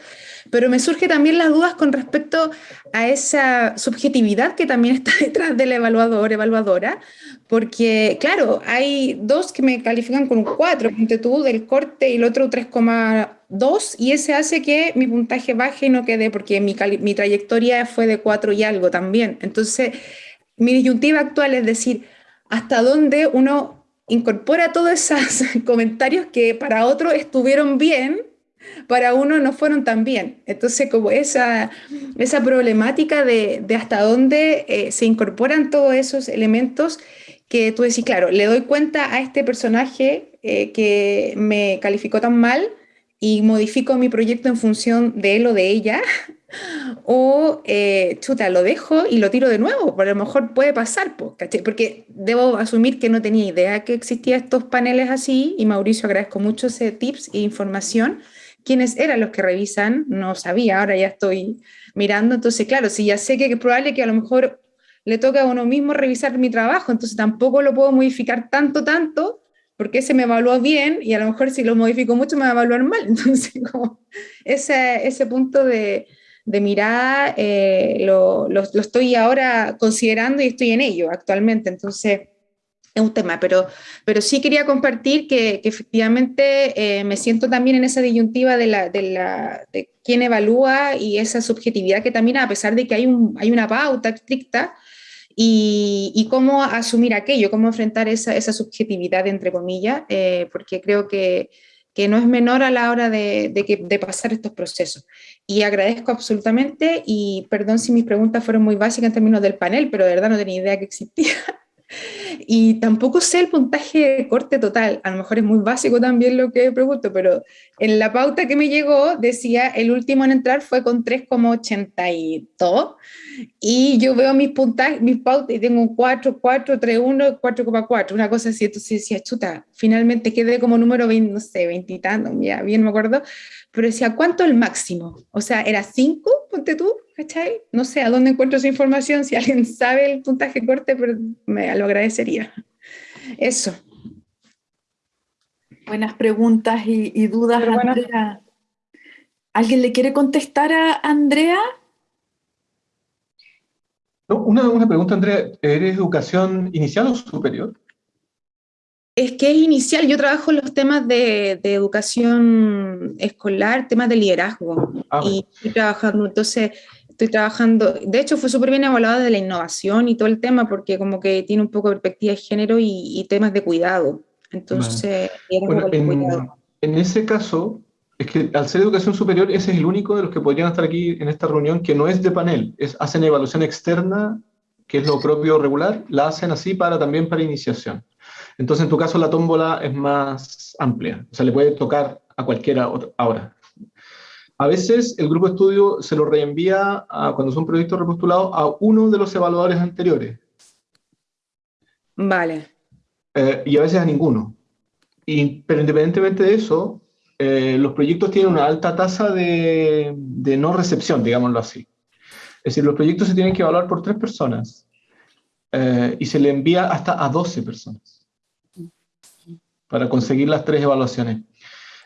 Pero me surge también las dudas con respecto a esa subjetividad que también está detrás del evaluador, evaluadora, porque claro, hay dos que me califican con un 4, ponte tú, del corte y el otro 3,2, y ese hace que mi puntaje baje y no quede, porque mi, mi trayectoria fue de 4 y algo también. Entonces, mi disyuntiva actual es decir, hasta dónde uno incorpora todos esos comentarios que para otro estuvieron bien, para uno no fueron tan bien. Entonces, como esa, esa problemática de, de hasta dónde eh, se incorporan todos esos elementos que tú decís, claro, le doy cuenta a este personaje eh, que me calificó tan mal y modifico mi proyecto en función de él o de ella, o eh, chuta, lo dejo y lo tiro de nuevo, por a lo mejor puede pasar, porque debo asumir que no tenía idea que existían estos paneles así, y Mauricio agradezco mucho ese tips e información, quiénes eran los que revisan, no sabía, ahora ya estoy mirando, entonces claro, si ya sé que es probable que a lo mejor le toca a uno mismo revisar mi trabajo, entonces tampoco lo puedo modificar tanto, tanto, porque ese me evaluó bien y a lo mejor si lo modifico mucho me va a evaluar mal. Entonces, como ese, ese punto de, de mirar eh, lo, lo, lo, estoy ahora considerando y estoy en ello actualmente. Entonces, es un tema, pero, pero sí quería compartir que, que efectivamente eh, me siento también en esa disyuntiva de, la, de, la, de quién evalúa y esa subjetividad que también, a pesar de que hay, un, hay una pauta estricta, y, y, cómo asumir aquello, cómo enfrentar esa, esa subjetividad, entre comillas, eh, porque creo que, que, no es menor a la hora de, de, que, de, pasar estos procesos. Y agradezco absolutamente, y perdón si mis preguntas fueron muy básicas en términos del panel, pero de verdad no tenía idea que existía. Y tampoco sé el puntaje de corte total, a lo mejor es muy básico también lo que pregunto, pero en la pauta que me llegó decía el último en entrar fue con 3,82 y yo veo mis puntajes, mis pautas y tengo un 4, 4, 3, 1, 4,4, una cosa así, entonces decía, chuta, finalmente quedé como número 20, no sé, 20 y tanto, ya bien me acuerdo, pero decía, ¿cuánto el máximo? O sea, ¿era 5? Ponte tú, ¿cachai? No sé a dónde encuentro esa información, si alguien sabe el puntaje corte, pero me lo agradecería. Eso. Buenas preguntas y, y dudas, Andrea. ¿Alguien le quiere contestar a Andrea? No, una, una pregunta, Andrea. ¿Eres educación inicial o superior? Es que es inicial, yo trabajo en los temas de, de educación escolar, temas de liderazgo, ah, y estoy trabajando, entonces estoy trabajando, de hecho fue súper bien evaluada de la innovación y todo el tema, porque como que tiene un poco de perspectiva de género y, y temas de cuidado, entonces, bueno, en, cuidado. en ese caso, es que al ser educación superior, ese es el único de los que podrían estar aquí en esta reunión que no es de panel, es, hacen evaluación externa, que es lo propio regular, la hacen así para también para iniciación. Entonces, en tu caso, la tómbola es más amplia, o sea, le puede tocar a cualquiera ahora. A veces el grupo de estudio se lo reenvía, a, cuando son proyectos repostulados, a uno de los evaluadores anteriores. Vale. Eh, y a veces a ninguno. Y, pero independientemente de eso, eh, los proyectos tienen una alta tasa de, de no recepción, digámoslo así. Es decir, los proyectos se tienen que evaluar por tres personas eh, y se le envía hasta a 12 personas para conseguir las tres evaluaciones.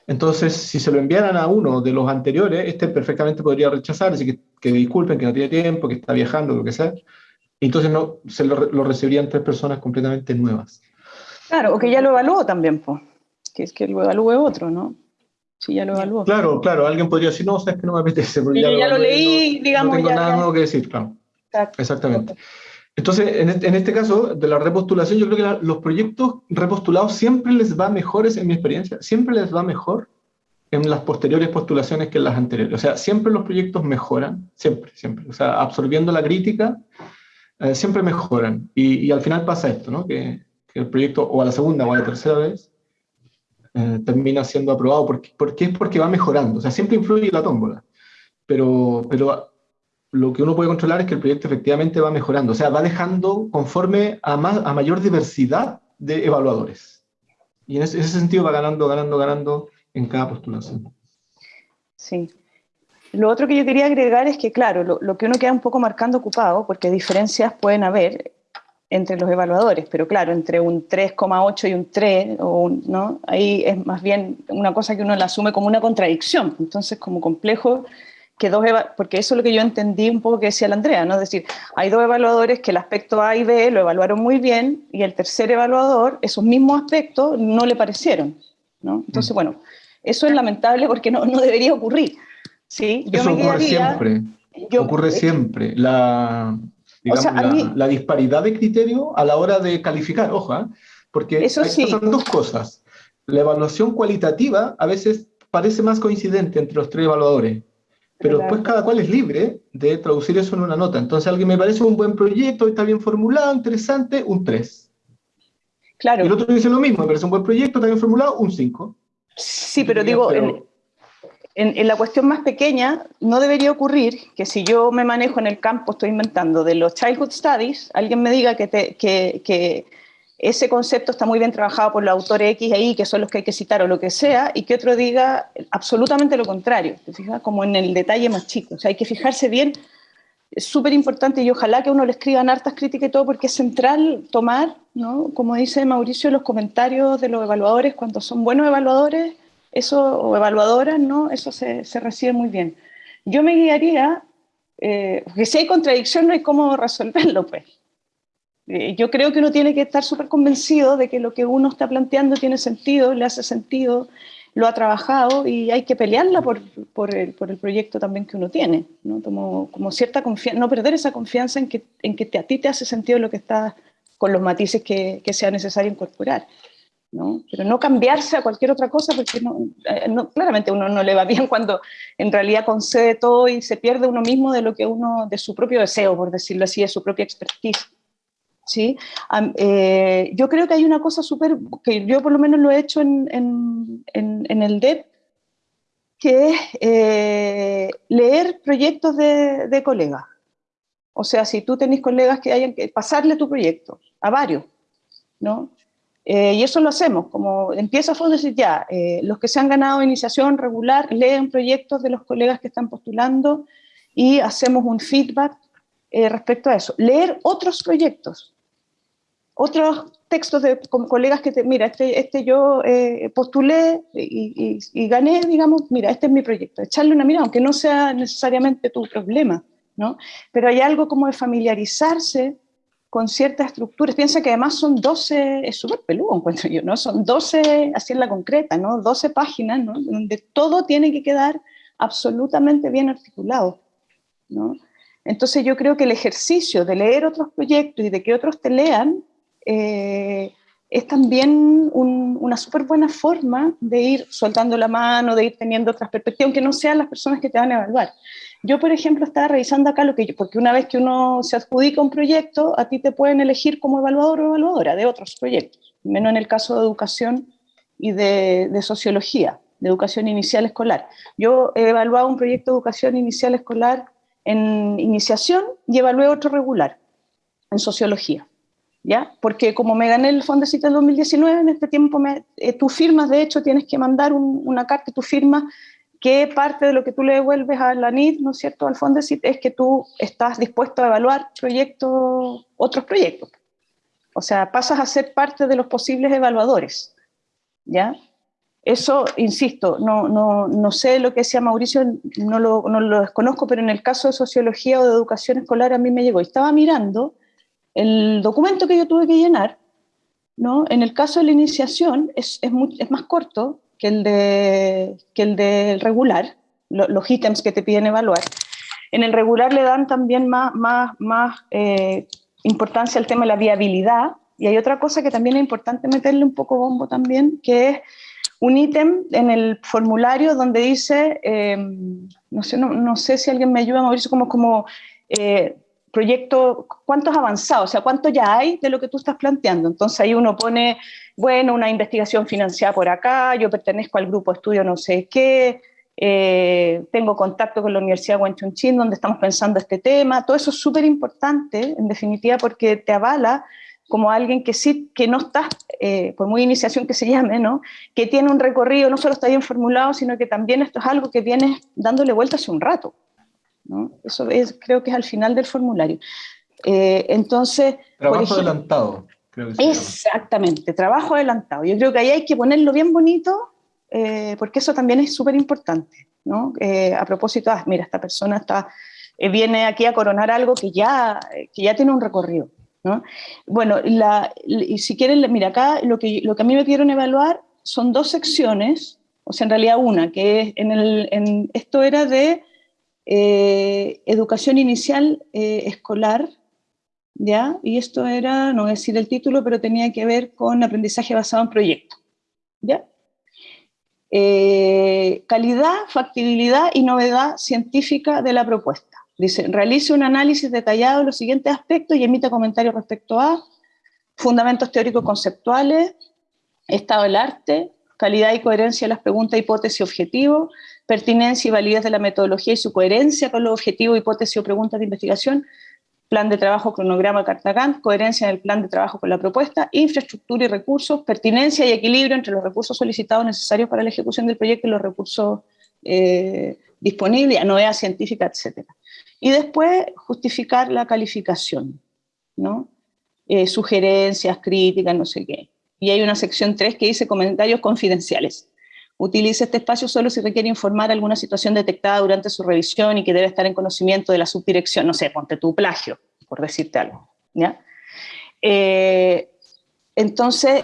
Entonces, si se lo enviaran a uno de los anteriores, este perfectamente podría rechazar, decir que, que disculpen, que no tiene tiempo, que está viajando, lo que sea. Entonces no, se lo, lo recibirían tres personas completamente nuevas. Claro, o que ya lo evaluó también, pues. Que es que lo evalúe otro, ¿no? Sí, ya lo evaluó. Claro, claro, alguien podría decir, no, o sea, es que no me apetece. Porque ya, ya, lo, leí, no, digamos. No tengo ya, nada ya. nuevo que decir, claro. Exactamente. Entonces, en este, caso de la repostulación, yo creo que la, los proyectos repostulados siempre les va mejores, en mi experiencia, siempre les va mejor en las posteriores postulaciones que en las anteriores. O sea, siempre los proyectos mejoran, siempre, siempre. O sea, absorbiendo la crítica, eh, siempre mejoran. Y, y, al final pasa esto, ¿no? Que, que, el proyecto, o a la segunda o a la tercera vez, eh, termina siendo aprobado, porque, porque es porque va mejorando. O sea, siempre influye la tómbola. Pero, pero lo que uno puede controlar es que el proyecto efectivamente va mejorando, o sea, va dejando conforme a, más, a mayor diversidad de evaluadores. Y en ese, sentido va ganando, ganando, ganando en cada postulación. Sí. Lo otro que yo quería agregar es que, claro, lo, lo que uno queda un poco marcando ocupado, porque diferencias pueden haber entre los evaluadores, pero claro, entre un 3,8 y un 3, o ¿no? ahí es más bien una cosa que uno la asume como una contradicción, entonces como complejo que dos, porque eso es lo que yo entendí un poco que decía la Andrea, ¿no? Es decir, hay dos evaluadores que el aspecto A y B lo evaluaron muy bien y el tercer evaluador, esos mismos aspectos no le parecieron, ¿no? Entonces, mm. bueno, eso es lamentable porque no, no debería ocurrir, ¿sí? Yo eso me ocurre siempre, yo, ocurre siempre, la, digamos, o sea, la, mí, la, disparidad de criterio a la hora de calificar, ojo, ¿eh? porque eso sí. pasan dos cosas. La evaluación cualitativa a veces parece más coincidente entre los tres evaluadores, pero después cada cual es libre de traducir eso en una nota. Entonces, alguien me parece un buen proyecto, está bien formulado, interesante, un 3. Claro. Y el otro dice lo mismo, me parece un buen proyecto, está bien formulado, un 5. Sí, pero digo, pero... En, en, en, la cuestión más pequeña, no debería ocurrir que si yo me manejo en el campo, estoy inventando, de los Childhood Studies, alguien me diga que, te, que, que ese concepto está muy bien trabajado por los autores X e Y, que son los que hay que citar o lo que sea, y que otro diga absolutamente lo contrario, ¿te? Como en el detalle más chico. O sea, hay que fijarse bien, es súper importante y ojalá que uno le escriban hartas críticas y todo, porque es central tomar, ¿no? como dice Mauricio, los comentarios de los evaluadores, cuando son buenos evaluadores, eso, o evaluadoras, ¿no? eso se, se recibe muy bien. Yo me guiaría, eh, porque si hay contradicción no hay cómo resolverlo, pues. Yo creo que uno tiene que estar súper convencido de que lo que uno está planteando tiene sentido, le hace sentido, lo ha trabajado y hay que pelearla por, por, el, por el, proyecto también que uno tiene, ¿no? Como, como cierta confianza, no perder esa confianza en que, en que te, a ti te hace sentido lo que está con los matices que, que sea necesario incorporar. ¿no? Pero no cambiarse a cualquier otra cosa porque no, eh, no, claramente uno no le va bien cuando en realidad concede todo y se pierde uno mismo de lo que uno, de su propio deseo, por decirlo así, de su propia expertise. ¿Sí? Eh, yo creo que hay una cosa súper, que yo por lo menos lo he hecho en, en, el DEP, que es eh, leer proyectos de, de, colegas. O sea, si tú tenés colegas que hayan que pasarle tu proyecto, a varios, ¿no? Eh, y eso lo hacemos, como empieza a decir ya, los que se han ganado iniciación regular leen proyectos de los colegas que están postulando y hacemos un feedback respecto a eso. Leer otros proyectos, otros textos de con colegas que te, mira, este, este yo eh, postulé y, y, y, gané, digamos, mira, este es mi proyecto, echarle una mirada, aunque no sea necesariamente tu problema, ¿no? Pero hay algo como de familiarizarse con ciertas estructuras. Piensa que además son 12, es súper peludo, encuentro yo, ¿no? Son 12, así en la concreta, ¿no? 12 páginas, ¿no? Donde todo tiene que quedar absolutamente bien articulado, ¿no? Entonces yo creo que el ejercicio de leer otros proyectos y de que otros te lean eh, es también un, una súper buena forma de ir soltando la mano, de ir teniendo otras perspectivas, aunque no sean las personas que te van a evaluar. Yo, por ejemplo, estaba revisando acá lo que yo, porque una vez que uno se adjudica un proyecto, a ti te pueden elegir como evaluador o evaluadora de otros proyectos, menos en el caso de educación y de, de sociología, de educación inicial escolar. Yo he evaluado un proyecto de educación inicial escolar en iniciación y evalué otro regular, en sociología. ¿Ya? Porque como me gané el Fondo del 2019, en este tiempo me, eh, tú firmas, de hecho, tienes que mandar un, una carta, tú firmas que parte de lo que tú le devuelves a la NID, ¿no es cierto?, al Fondesit, es que tú estás dispuesto a evaluar proyectos, otros proyectos. O sea, pasas a ser parte de los posibles evaluadores, ¿ya? Eso, insisto, no, no, no sé lo que decía Mauricio, no lo, no lo desconozco, pero en el caso de sociología o de educación escolar a mí me llegó. Estaba mirando el documento que yo tuve que llenar ¿no? En el caso de la iniciación es, es, es más corto que el, de, que el del regular, los ítems que te piden evaluar. En el regular le dan también más, más, más eh, importancia al tema de la viabilidad, y hay otra cosa que también es importante meterle un poco bombo también, que es un ítem en el formulario donde dice, eh, no, sé, no, sé si alguien me ayuda moverse como, como eh, proyecto, cuánto has avanzado, o sea, cuánto ya hay de lo que tú estás planteando. Entonces ahí uno pone, bueno, una investigación financiada por acá, yo pertenezco al grupo estudio no sé qué, eh, tengo contacto con la Universidad de Wenchunchín donde estamos pensando este tema, todo eso es súper importante, en definitiva, porque te avala como alguien que sí, que no está, eh, por muy iniciación que se llame, ¿no? que tiene un recorrido, no solo está bien formulado, sino que también esto es algo que viene dándole vuelta hace un rato. Eso es, creo que es al final del formulario. Eh, entonces... Trabajo adelantado. Creo que exactamente, trabajo adelantado. Yo creo que ahí hay que ponerlo bien bonito, eh, porque eso también es súper importante. ¿no? Eh, a propósito, ah, mira, esta persona está, viene aquí a coronar algo que ya, que ya tiene un recorrido. ¿no? Bueno, la, y si quieren, mira, acá lo que, lo que a mí me pidieron evaluar son dos secciones, o sea, en realidad una, que es en el, en, esto era de eh, educación inicial eh, escolar, ¿ya? Y esto era, no voy decir el título, pero tenía que ver con aprendizaje basado en proyectos, ¿ya? Eh, calidad, factibilidad y novedad científica de la propuesta. Dice, realice un análisis detallado de los siguientes aspectos y emita comentarios respecto a fundamentos teóricos conceptuales, estado del arte, calidad y coherencia de las preguntas, hipótesis y objetivos, pertinencia y validez de la metodología y su coherencia con los objetivos, hipótesis o preguntas de investigación, plan de trabajo, cronograma, carta coherencia en el plan de trabajo con la propuesta, infraestructura y recursos, pertinencia y equilibrio entre los recursos solicitados necesarios para la ejecución del proyecto y los recursos eh, disponibles, novedad científica, etc. Y después justificar la calificación, ¿no? Eh, sugerencias, críticas, no sé qué. Y hay una sección 3 que dice comentarios confidenciales. Utilice este espacio solo si requiere informar alguna situación detectada durante su revisión y que debe estar en conocimiento de la subdirección, no sé, ponte tu plagio, por decirte algo. ¿ya? Eh, entonces,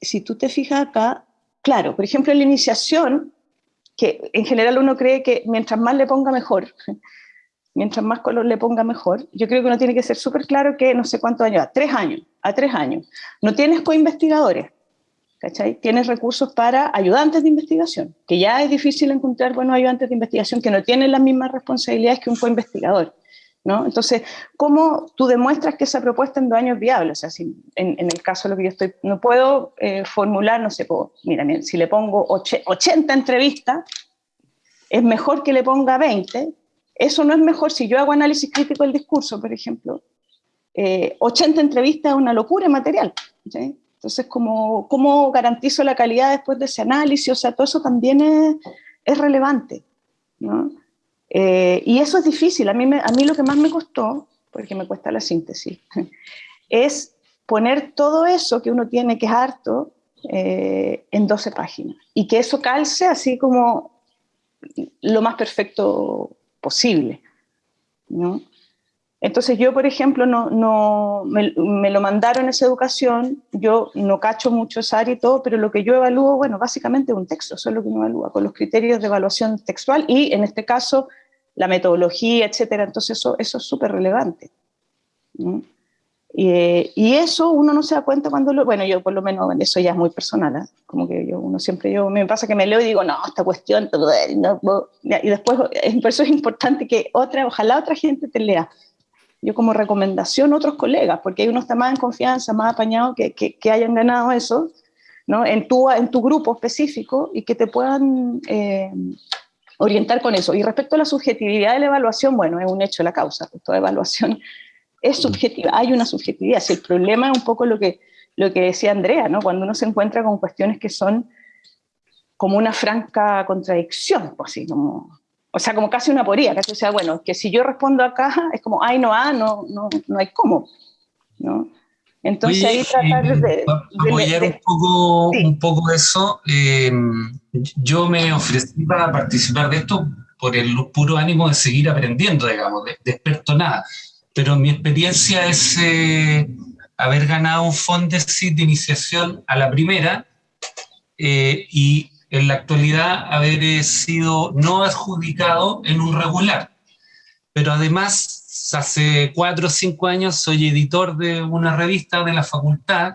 si tú te fijas acá, claro, por ejemplo, en la iniciación, que en general uno cree que mientras más le ponga mejor, mientras más color le ponga mejor, yo creo que uno tiene que ser súper claro que no sé cuántos años, a tres años, a tres años. No tienes co-investigadores, ¿cachai? Tienes recursos para ayudantes de investigación, que ya es difícil encontrar buenos ayudantes de investigación que no tienen las mismas responsabilidades que un co-investigador. ¿no? Entonces, ¿cómo tú demuestras que esa propuesta en dos años es viable? O sea, en, el caso de lo que yo estoy, no puedo eh, formular, no sé, puedo, mira, si le pongo 80 entrevistas, es mejor que le ponga 20. Eso no es mejor si yo hago análisis crítico del discurso, por ejemplo. 80 eh, entrevistas es una locura material. ¿sí? Entonces, ¿cómo, ¿cómo garantizo la calidad después de ese análisis? O sea, todo eso también es, es relevante. ¿no? Eh, y eso es difícil. A mí, a mí lo que más me costó, porque me cuesta la síntesis, es poner todo eso que uno tiene que es harto eh, en 12 páginas. Y que eso calce así como lo más perfecto posible. ¿no? Entonces yo, por ejemplo, no, no me, lo mandaron esa educación, yo no cacho mucho esa área y todo, pero lo que yo evalúo, bueno, básicamente un texto, eso es lo que uno evalúa, con los criterios de evaluación textual y en este caso la metodología, etcétera, entonces eso, eso es súper relevante. Y, eso uno no se da cuenta cuando lo, bueno, yo por lo menos, eso ya es muy personal, ¿eh? como que yo, uno siempre, yo, me pasa que me leo y digo, no, esta cuestión, y después, por eso es importante que otra, ojalá otra gente te lea, yo como recomendación otros colegas, porque hay unos más en confianza, más apañados, que, que, hayan ganado eso, ¿no? En tu, en tu grupo específico y que te puedan eh, orientar con eso. Y respecto a la subjetividad de la evaluación, bueno, es un hecho la causa, toda evaluación es subjetiva, hay una subjetividad. Si el problema es un poco lo que, lo que decía Andrea, ¿no? Cuando uno se encuentra con cuestiones que son como una franca contradicción, pues así como o sea, como casi una poría, que o sea, bueno, que si yo respondo acá, es como, ay, no, ah, no, no, no hay cómo, ¿no? Entonces ahí tratar de, apoyar un poco, un poco eso. Eh, yo me ofrecí para participar de esto por el puro ánimo de seguir aprendiendo, digamos, de, experto nada. Pero mi experiencia es, eh, haber ganado un Fondesit de iniciación a la primera eh, y en la actualidad haber sido no adjudicado en un regular. Pero además, hace cuatro o cinco años soy editor de una revista de la facultad,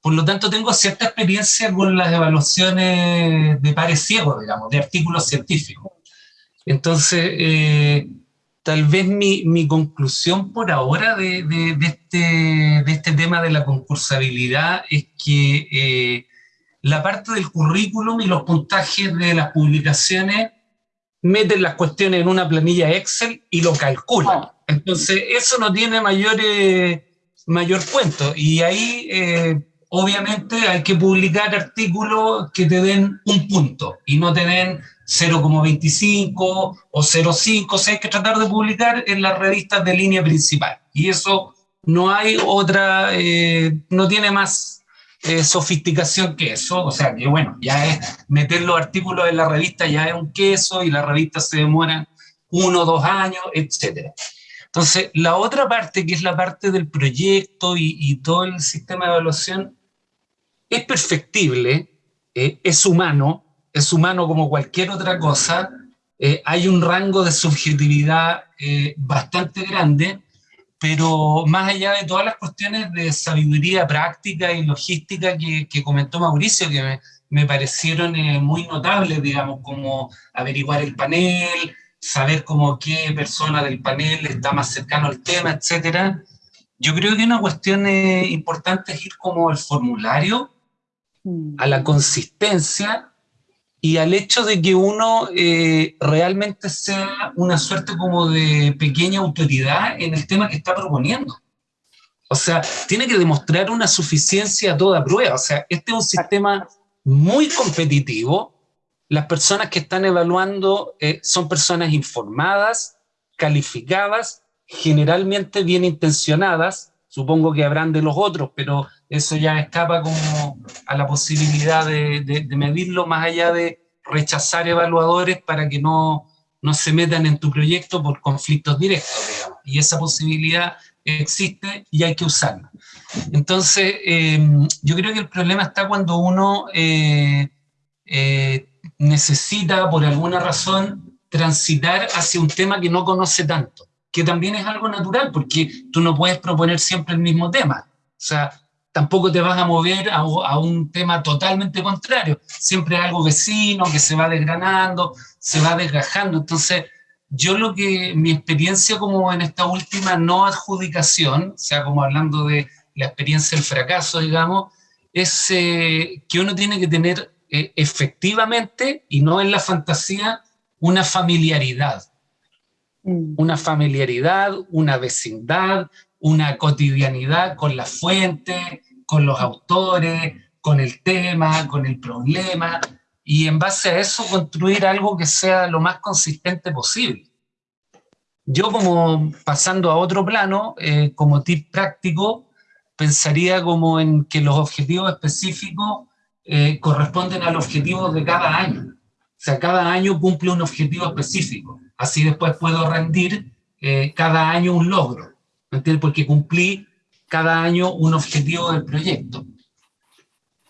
por lo tanto tengo cierta experiencia con las evaluaciones de pares ciegos, digamos, de artículos científicos. Entonces, eh, tal vez mi, mi, conclusión por ahora de, de, de, este, de, este, tema de la concursabilidad es que eh, la parte del currículum y los puntajes de las publicaciones meten las cuestiones en una planilla Excel y lo calculan. Ah. Entonces, eso no tiene mayor, mayor cuento. Y ahí, eh, obviamente, hay que publicar artículos que te den un punto y no te den 0,25 o 0,5, o sea, hay que tratar de publicar en las revistas de línea principal. Y eso no hay otra, eh, no tiene más eh, sofisticación que eso, o sea, que bueno, ya es meter los artículos en la revista, ya es un queso y las revistas se demoran uno o dos años, etc. Entonces, la otra parte, que es la parte del proyecto y, y todo el sistema de evaluación, es perfectible, eh, es humano, es humano como cualquier otra cosa, eh, hay un rango de subjetividad eh, bastante grande, pero más allá de todas las cuestiones de sabiduría práctica y logística que, que comentó Mauricio, que me, me parecieron eh, muy notables, digamos, como averiguar el panel, saber como qué persona del panel está más cercano al tema, etcétera. Yo creo que una cuestión eh, importante es ir como al formulario, a la consistencia y al hecho de que uno eh, realmente sea una suerte como de pequeña autoridad en el tema que está proponiendo. O sea, tiene que demostrar una suficiencia a toda prueba. O sea, este es un sistema muy competitivo. Las personas que están evaluando eh, son personas informadas, calificadas, generalmente bien intencionadas. Supongo que habrán de los otros, pero eso ya escapa como a la posibilidad de, medirlo más allá de rechazar evaluadores para que no, no se metan en tu proyecto por conflictos directos, digamos. Y esa posibilidad existe y hay que usarla. Entonces, eh, yo creo que el problema está cuando uno eh, eh, necesita, por alguna razón, transitar hacia un tema que no conoce tanto, que también es algo natural, porque tú no puedes proponer siempre el mismo tema. O sea, tampoco te vas a mover a, a, un tema totalmente contrario. Siempre algo vecino que se va desgranando, se va desgajando. Entonces, yo lo que, mi experiencia como en esta última no adjudicación, o sea, como hablando de la experiencia del fracaso, digamos, es eh, que uno tiene que tener eh, efectivamente, y no en la fantasía, una familiaridad. Mm. Una familiaridad, una vecindad, una cotidianidad con la fuente, con los autores, con el tema, con el problema, y en base a eso construir algo que sea lo más consistente posible. Yo como pasando a otro plano, eh, como tip práctico, pensaría como en que los objetivos específicos eh, corresponden a los objetivos de cada año. O sea, cada año cumple un objetivo específico. Así después puedo rendir eh, cada año un logro. ¿Me entiendes? Porque cumplí cada año un objetivo del proyecto.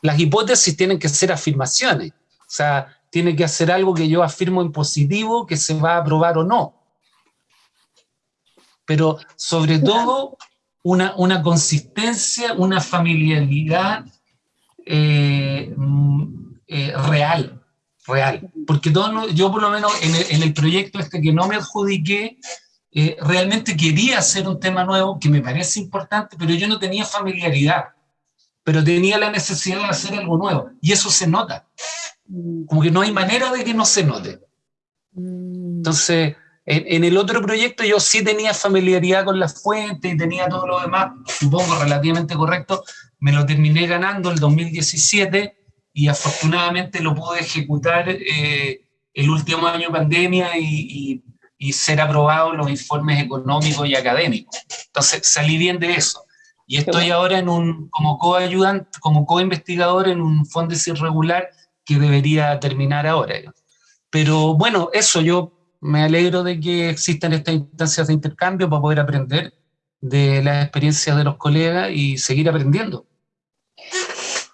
Las hipótesis tienen que ser afirmaciones, o sea, tiene que hacer algo que yo afirmo en positivo, que se va a aprobar o no. Pero sobre todo, una, una consistencia, una familiaridad eh, eh, real, real. Porque yo por lo menos en el, proyecto este que no me adjudiqué, eh, realmente quería hacer un tema nuevo que me parece importante, pero yo no tenía familiaridad, pero tenía la necesidad de hacer algo nuevo, y eso se nota. Como que no hay manera de que no se note. Entonces, en, el otro proyecto yo sí tenía familiaridad con la fuente y tenía todo lo demás, supongo relativamente correcto, me lo terminé ganando el 2017 y afortunadamente lo pude ejecutar eh, el último año de pandemia y, y y ser aprobados los informes económicos y académicos. Entonces salí bien de eso. Y estoy ahora en un, como coayudante, como co-investigador en un fondo irregular que debería terminar ahora. Pero bueno, eso yo me alegro de que existan estas instancias de intercambio para poder aprender de las experiencias de los colegas y seguir aprendiendo.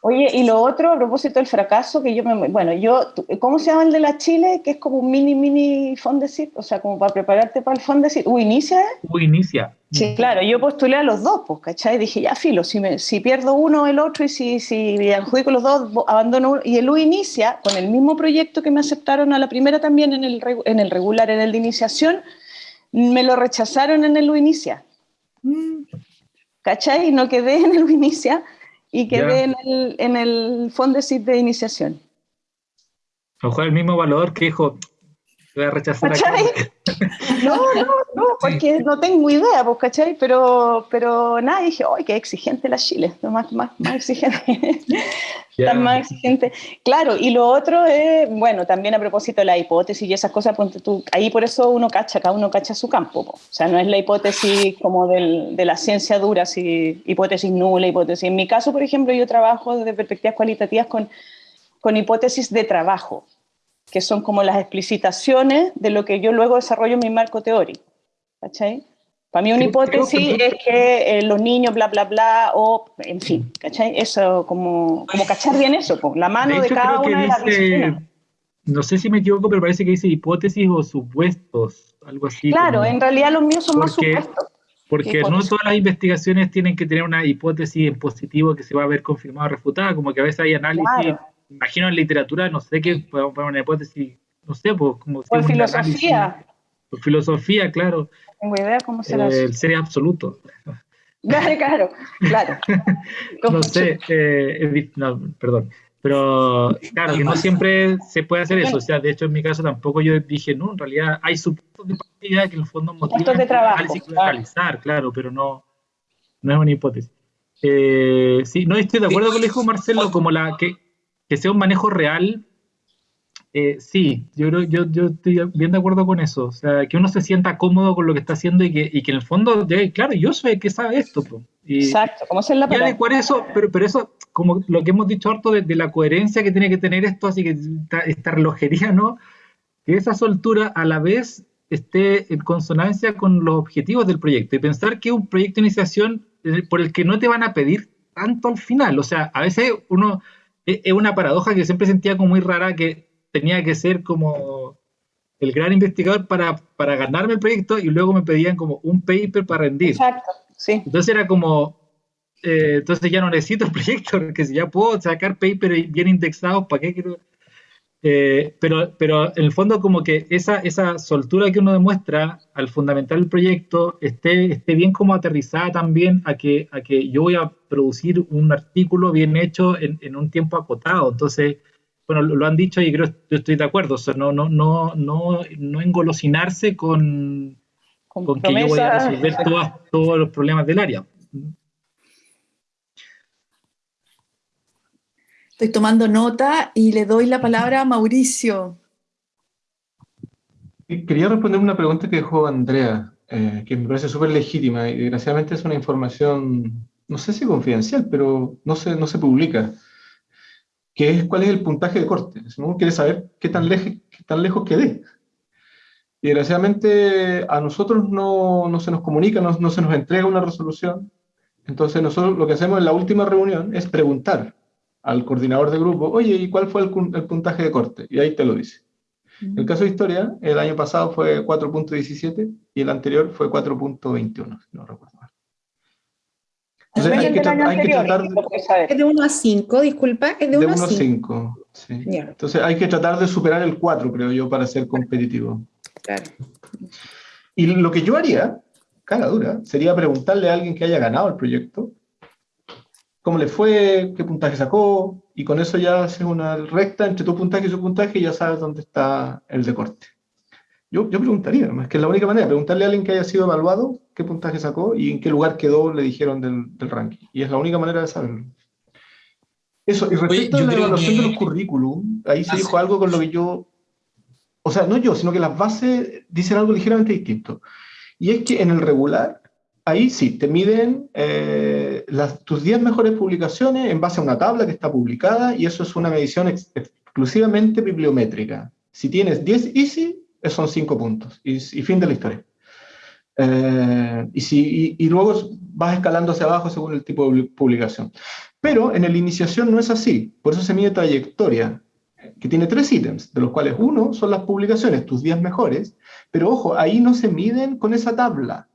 Oye, y lo otro, a propósito del fracaso, que yo me... Bueno, yo... ¿Cómo se llama el de la Chile? Que es como un mini, mini Fondesit, o sea, como para prepararte para el Fondesit. ¿U inicia? ¿U inicia? Sí, claro, yo postulé a los dos, pues, ¿cachai? Dije, ya, filo, si, me, si pierdo uno, el otro, y si, si adjudico los dos, abandono uno. Y el U inicia, con el mismo proyecto que me aceptaron a la primera también en el, en el regular, en el de iniciación, me lo rechazaron en el U inicia. Mm. ¿Cachai? Y no quedé en el U inicia y quedé en el, en el Fondesit de iniciación. A lo mejor el mismo valor que dijo, voy a rechazar No, no, no, porque no tengo idea, pues, ¿cachai? Pero, pero nada, dije, ¡ay, qué exigente la Chile! Más, más, más exigente. Tan más exigente. Claro, y lo otro es, bueno, también a propósito de la hipótesis y esas cosas, tú, ahí por eso uno cacha, cada uno cacha su campo. O sea, no es la hipótesis como del, de la ciencia dura, si hipótesis nula, hipótesis. En mi caso, por ejemplo, yo trabajo desde perspectivas cualitativas con, con hipótesis de trabajo que son como las explicitaciones de lo que yo luego desarrollo en mi marco teórico. ¿Cachai? Para mí una hipótesis es que eh, los niños, bla, bla, bla, o, en fin, ¿cachai? Eso, como, como cachar bien eso, la mano de, cada una de las. No sé si me equivoco, pero parece que dice hipótesis o supuestos, algo así. Claro, en realidad los míos son más supuestos. Porque no todas las investigaciones tienen que tener una hipótesis en positivo que se va a ver confirmada o refutada, como que a veces hay análisis imagino en literatura, no sé qué, podemos poner una hipótesis, no sé, pues como... Por filosofía. Por filosofía, claro. Tengo idea cómo será eh, El ser absoluto. Claro, claro. no sé, eh, no, perdón. Pero claro, que no siempre se puede hacer eso. O sea, de hecho, en mi caso tampoco yo dije, no, en realidad hay supuestos de partida que en el fondo motivan de trabajo, claro. claro, pero no, no es una hipótesis. Eh, sí, no estoy de acuerdo con lo que dijo Marcelo, como la que que sea un manejo real, eh, sí, yo creo, yo, yo estoy bien de acuerdo con eso. O sea, que uno se sienta cómodo con lo que está haciendo y que, y que en el fondo, claro, yo sé que sabe esto. Exacto, ¿cómo se la Y adecuar eso, pero, pero eso, como lo que hemos dicho harto de, la coherencia que tiene que tener esto, así que esta, relojería, ¿no? Que esa soltura a la vez esté en consonancia con los objetivos del proyecto y pensar que es un proyecto de iniciación eh, por el que no te van a pedir tanto al final. O sea, a veces uno es una paradoja que siempre sentía como muy rara, que tenía que ser como el gran investigador para, para ganarme el proyecto y luego me pedían como un paper para rendir. Exacto, sí. Entonces era como, eh, entonces ya no necesito el proyecto, porque si ya puedo sacar papers bien indexados, ¿para qué quiero? Eh, pero, pero en el fondo como que esa, esa soltura que uno demuestra al fundamental el proyecto esté, esté bien como aterrizada también a que, a que yo voy a producir un artículo bien hecho en, en un tiempo acotado. Entonces, bueno, lo, han dicho y creo que estoy de acuerdo. O sea, no, no, no, no, no engolosinarse con, con, que yo voy a resolver todos los problemas del área. Estoy tomando nota y le doy la palabra a Mauricio. Quería responder una pregunta que dejó Andrea, eh, que me parece súper legítima y desgraciadamente es una información, no sé si confidencial, pero no se, no se publica, que es cuál es el puntaje de corte. Si uno quiere saber qué tan, lejos quedé. Y desgraciadamente a nosotros no, no se nos comunica, no, no, se nos entrega una resolución. Entonces nosotros lo que hacemos en la última reunión es preguntar al coordinador de grupo, oye, ¿y cuál fue el, puntaje de corte? Y ahí te lo dice. El caso de historia, el año pasado fue 4.17 y el anterior fue 4.21, si no recuerdo mal. Entonces, hay, que, tratar de... Es de 1 a 5, disculpa, es de 1 a 5. sí. Entonces hay que tratar de superar el 4, creo yo, para ser competitivo. Claro. Y lo que yo haría, cara dura, sería preguntarle a alguien que haya ganado el proyecto, cómo le fue, qué puntaje sacó, y con eso ya haces una recta entre tu puntaje y su puntaje y ya sabes dónde está el de corte. Yo, yo preguntaría, es que es la única manera, preguntarle a alguien que haya sido evaluado qué puntaje sacó y en qué lugar quedó, le dijeron del, del ranking. Y es la única manera de saberlo. Eso, y respecto a la evaluación de los currículum, ahí se dijo algo con lo que yo, o sea, no yo, sino que las bases dicen algo ligeramente distinto. Y es que en el regular ahí sí, te miden eh, las, tus 10 mejores publicaciones en base a una tabla que está publicada y eso es una medición exclusivamente bibliométrica. Si tienes 10 easy, son 5 puntos y, fin de la historia. Eh, y, si, y, luego vas escalando hacia abajo según el tipo de publicación. Pero en la iniciación no es así, por eso se mide trayectoria, que tiene tres ítems, de los cuales uno son las publicaciones, tus días mejores, pero ojo, ahí no se miden con esa tabla.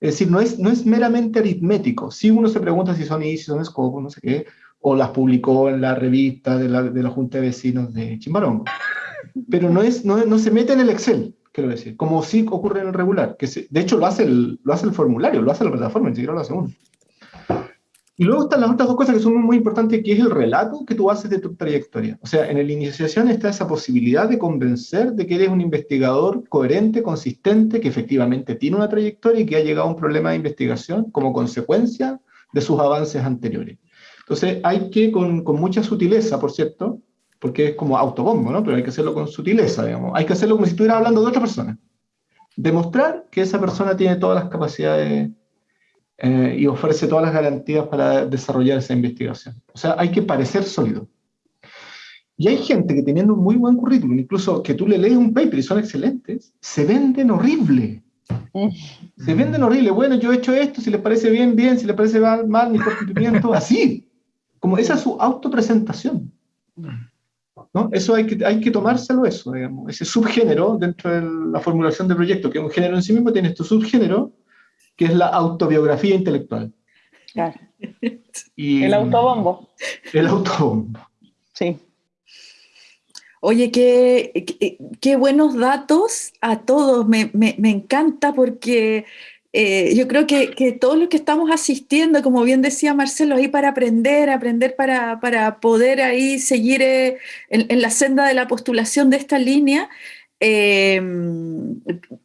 Es decir, no es, no es meramente aritmético. Si uno se pregunta si son y si son escopos, no sé qué, o las publicó en la revista de la, de la Junta de Vecinos de Chimbarongo. Pero no, es, no, no se mete en el Excel quiero decir, como sí ocurre en el regular, que de hecho lo hace, lo hace el formulario, lo hace la plataforma, ni siquiera lo hace uno. Y luego están las otras dos cosas que son muy importantes, que es el relato que tú haces de tu trayectoria. O sea, en la iniciación está esa posibilidad de convencer de que eres un investigador coherente, consistente, que efectivamente tiene una trayectoria y que ha llegado a un problema de investigación como consecuencia de sus avances anteriores. Entonces, hay que, con, con mucha sutileza, por cierto, porque es como autobombo, ¿no? Pero hay que hacerlo con sutileza, digamos. Hay que hacerlo como si estuviera hablando de otra persona. Demostrar que esa persona tiene todas las capacidades eh, y ofrece todas las garantías para desarrollar esa investigación. O sea, hay que parecer sólido. Y hay gente que teniendo un muy buen currículum, incluso que tú le lees un paper y son excelentes, se venden horrible. Se venden horrible. Bueno, yo he hecho esto, si les parece bien, bien, si les parece mal, mal, mi cumplimiento, así. Como esa es su autopresentación. ¿no? Eso hay que, hay que tomárselo eso, digamos. Ese subgénero dentro de la formulación del proyecto, que es un género en sí mismo, tiene este subgénero, que es la autobiografía intelectual. Claro. el autobombo. El autobombo. Sí. Oye, qué, qué, buenos datos a todos. Me, me, me encanta porque eh, yo creo que, que, todos los que estamos asistiendo, como bien decía Marcelo, ahí para aprender, aprender para, para poder ahí seguir eh, en, la senda de la postulación de esta línea, eh,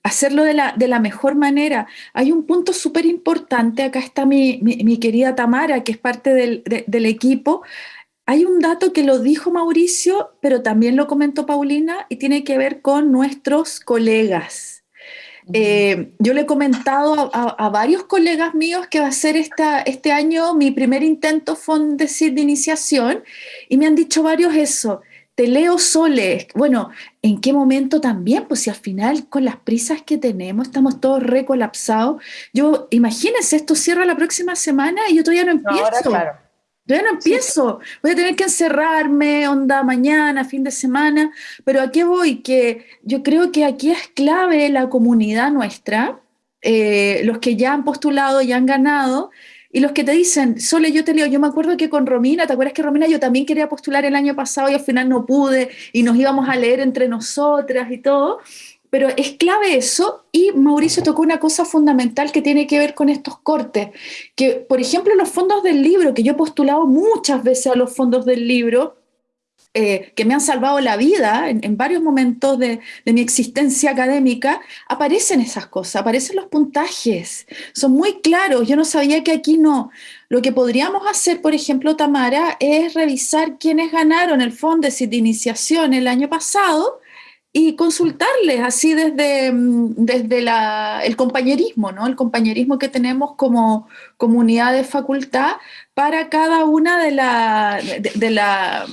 hacerlo de la, de la, mejor manera. Hay un punto súper importante, acá está mi, mi, querida Tamara, que es parte del, del equipo. Hay un dato que lo dijo Mauricio, pero también lo comentó Paulina y tiene que ver con nuestros colegas. Eh, yo le he comentado a, varios colegas míos que va a ser esta, este año mi primer intento Fondesit de iniciación y me han dicho varios eso. Te leo Sole. Bueno, ¿en qué momento también? Pues si al final con las prisas que tenemos estamos todos recolapsados. Yo, imagínense, esto cierra la próxima semana y yo todavía no empiezo. claro. Yo no empiezo, voy a tener que encerrarme, onda mañana, fin de semana, pero ¿a qué voy? Que yo creo que aquí es clave la comunidad nuestra, eh, los que ya han postulado, ya han ganado, y los que te dicen, Sole, yo te leo, yo me acuerdo que con Romina, ¿te acuerdas que Romina yo también quería postular el año pasado y al final no pude, y nos íbamos a leer entre nosotras y todo? pero es clave eso y Mauricio tocó una cosa fundamental que tiene que ver con estos cortes, que por ejemplo los fondos del libro, que yo he postulado muchas veces a los fondos del libro, eh, que me han salvado la vida en, varios momentos de, mi existencia académica, aparecen esas cosas, aparecen los puntajes, son muy claros, yo no sabía que aquí no. Lo que podríamos hacer, por ejemplo, Tamara, es revisar quiénes ganaron el fondo de iniciación el año pasado y consultarles así desde, mm, desde el compañerismo, ¿no? El compañerismo que tenemos como comunidad de facultad para cada una de, la, de, la,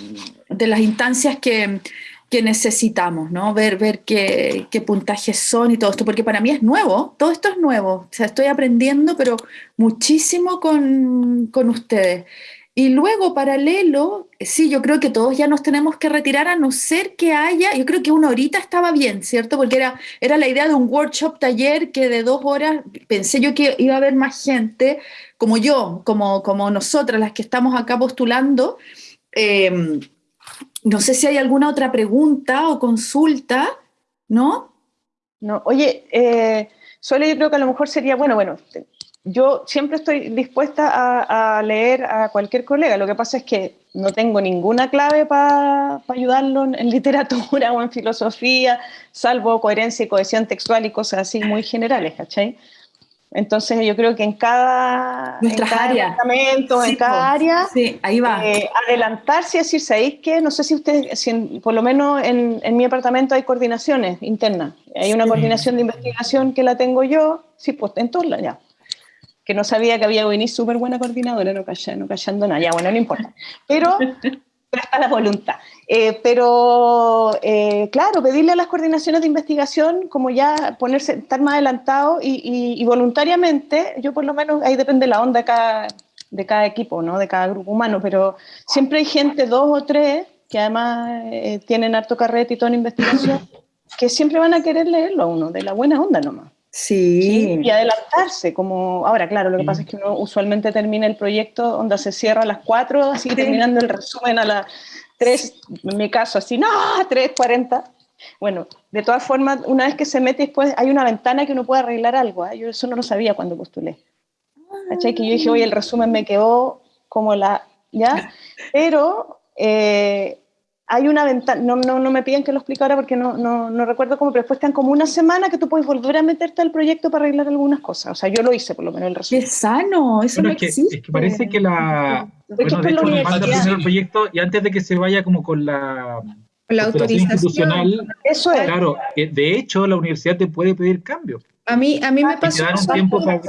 de las instancias que, que, necesitamos, ¿no? Ver, ver qué, qué, puntajes son y todo esto, porque para mí es nuevo, todo esto es nuevo, o sea, estoy aprendiendo, pero muchísimo con, con ustedes. Y luego, paralelo, sí, yo creo que todos ya nos tenemos que retirar a no ser que haya, yo creo que una horita estaba bien, ¿cierto? Porque era, era la idea de un workshop taller que de dos horas, pensé yo que iba a haber más gente, como yo, como, como nosotras, las que estamos acá postulando. Em, no sé si hay alguna otra pregunta o consulta, ¿no? No, oye, eh, yo creo que a lo mejor sería, bueno, bueno, yo siempre estoy dispuesta a, leer a cualquier colega. Lo que pasa es que no tengo ninguna clave para ayudarlo en, literatura o en filosofía, salvo coherencia y cohesión textual y cosas así muy generales, ¿cachai? Entonces yo creo que en cada, en cada departamento, en cada área, ahí va. Eh, adelantarse y decir, ¿sabéis qué? No sé si ustedes, por lo menos en, en, mi departamento hay coordinaciones internas. Hay una coordinación de investigación que la tengo yo, sí, pues en todas ya que no sabía que había venido súper buena coordinadora, no, callando, no callando nada, ya bueno, no importa. Pero pero está la voluntad. Eh, pero, eh, claro, pedirle a las coordinaciones de investigación, como ya ponerse, estar más adelantado y, voluntariamente, yo por lo menos, ahí depende la onda de cada, de cada equipo, ¿no? de cada grupo humano, pero siempre hay gente, dos o tres, que además eh, tienen harto carrete y toda investigación, que siempre van a querer leerlo a uno, de la buena onda nomás. Sí. Y adelantarse, como ahora, claro, lo que pasa es que uno usualmente termina el proyecto donde se cierra a las 4, así terminando el resumen a las 3, en mi caso, así, no, 3.40. Bueno, de todas formas, una vez que se mete después, hay una ventana que uno puede arreglar algo. ¿eh? Yo eso no lo sabía cuando postulé. ¿Cachai? Que yo dije, oye, el resumen me quedó como la, ¿ya? Pero eh, hay una ventana, no, no, no, me piden que lo explique ahora porque no, no, no, recuerdo cómo, pero después están como una semana que tú puedes volver a meterte al proyecto para arreglar algunas cosas. O sea, yo lo hice por lo menos el resumen. ¡Qué sano! Eso no es que, existe. Es que parece que la... Bueno, de hecho, manda primero el proyecto y antes de que se vaya como con la... La autorización institucional, Eso es. Claro, de hecho la universidad te puede pedir cambios. A mí, a mí me pasó. un tiempo para,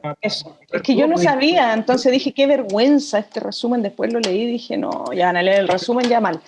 para, Eso. Es que yo no sabía, entonces dije, qué vergüenza este resumen. Después lo leí y dije, no, ya van a leer el resumen ya mal.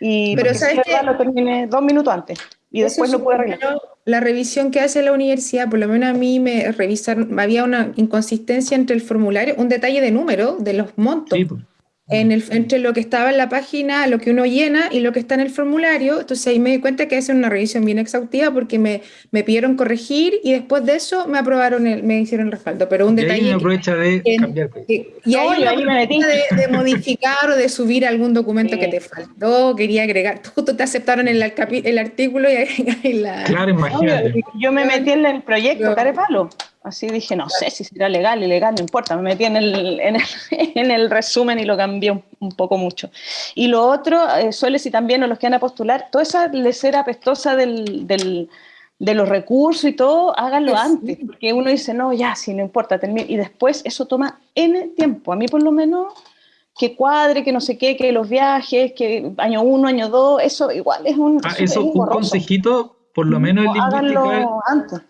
Y pero sabes que lo terminé dos minutos antes y después lo pude arreglar. La revisión que hace la universidad, por lo menos a mí me revisaron, había una inconsistencia entre el formulario, un detalle de número de los montos. Sí, pues en el, entre lo que estaba en la página, lo que uno llena y lo que está en el formulario. Entonces ahí me di cuenta que es una revisión bien exhaustiva porque me, me pidieron corregir y después de eso me aprobaron, el, me hicieron el respaldo. Pero un y detalle. Ahí me aprovecha de que, cambiar. Que, y ahí, no, ahí me metí. De, de, modificar o de subir algún documento sí. que te faltó, quería agregar. Justo te aceptaron el, el artículo y, y la. Claro, imagínate. Yo me metí en el proyecto, Carepalo. Así dije, no sé si será legal, ilegal, no importa. Me metí en el, en el, en el resumen y lo cambié un, un, poco mucho. Y lo otro, eh, suele si también, los que van a postular, toda esa lecera apestosa del, del, de los recursos y todo, háganlo sí. antes. Porque uno dice, no, ya, si no importa, termine. Y después eso toma N tiempo. A mí, por lo menos, que cuadre, que no sé qué, que los viajes, que año uno, año dos, eso igual es un. Ah, eso, un consejito, por lo menos no, en lingüística. Háganlo antes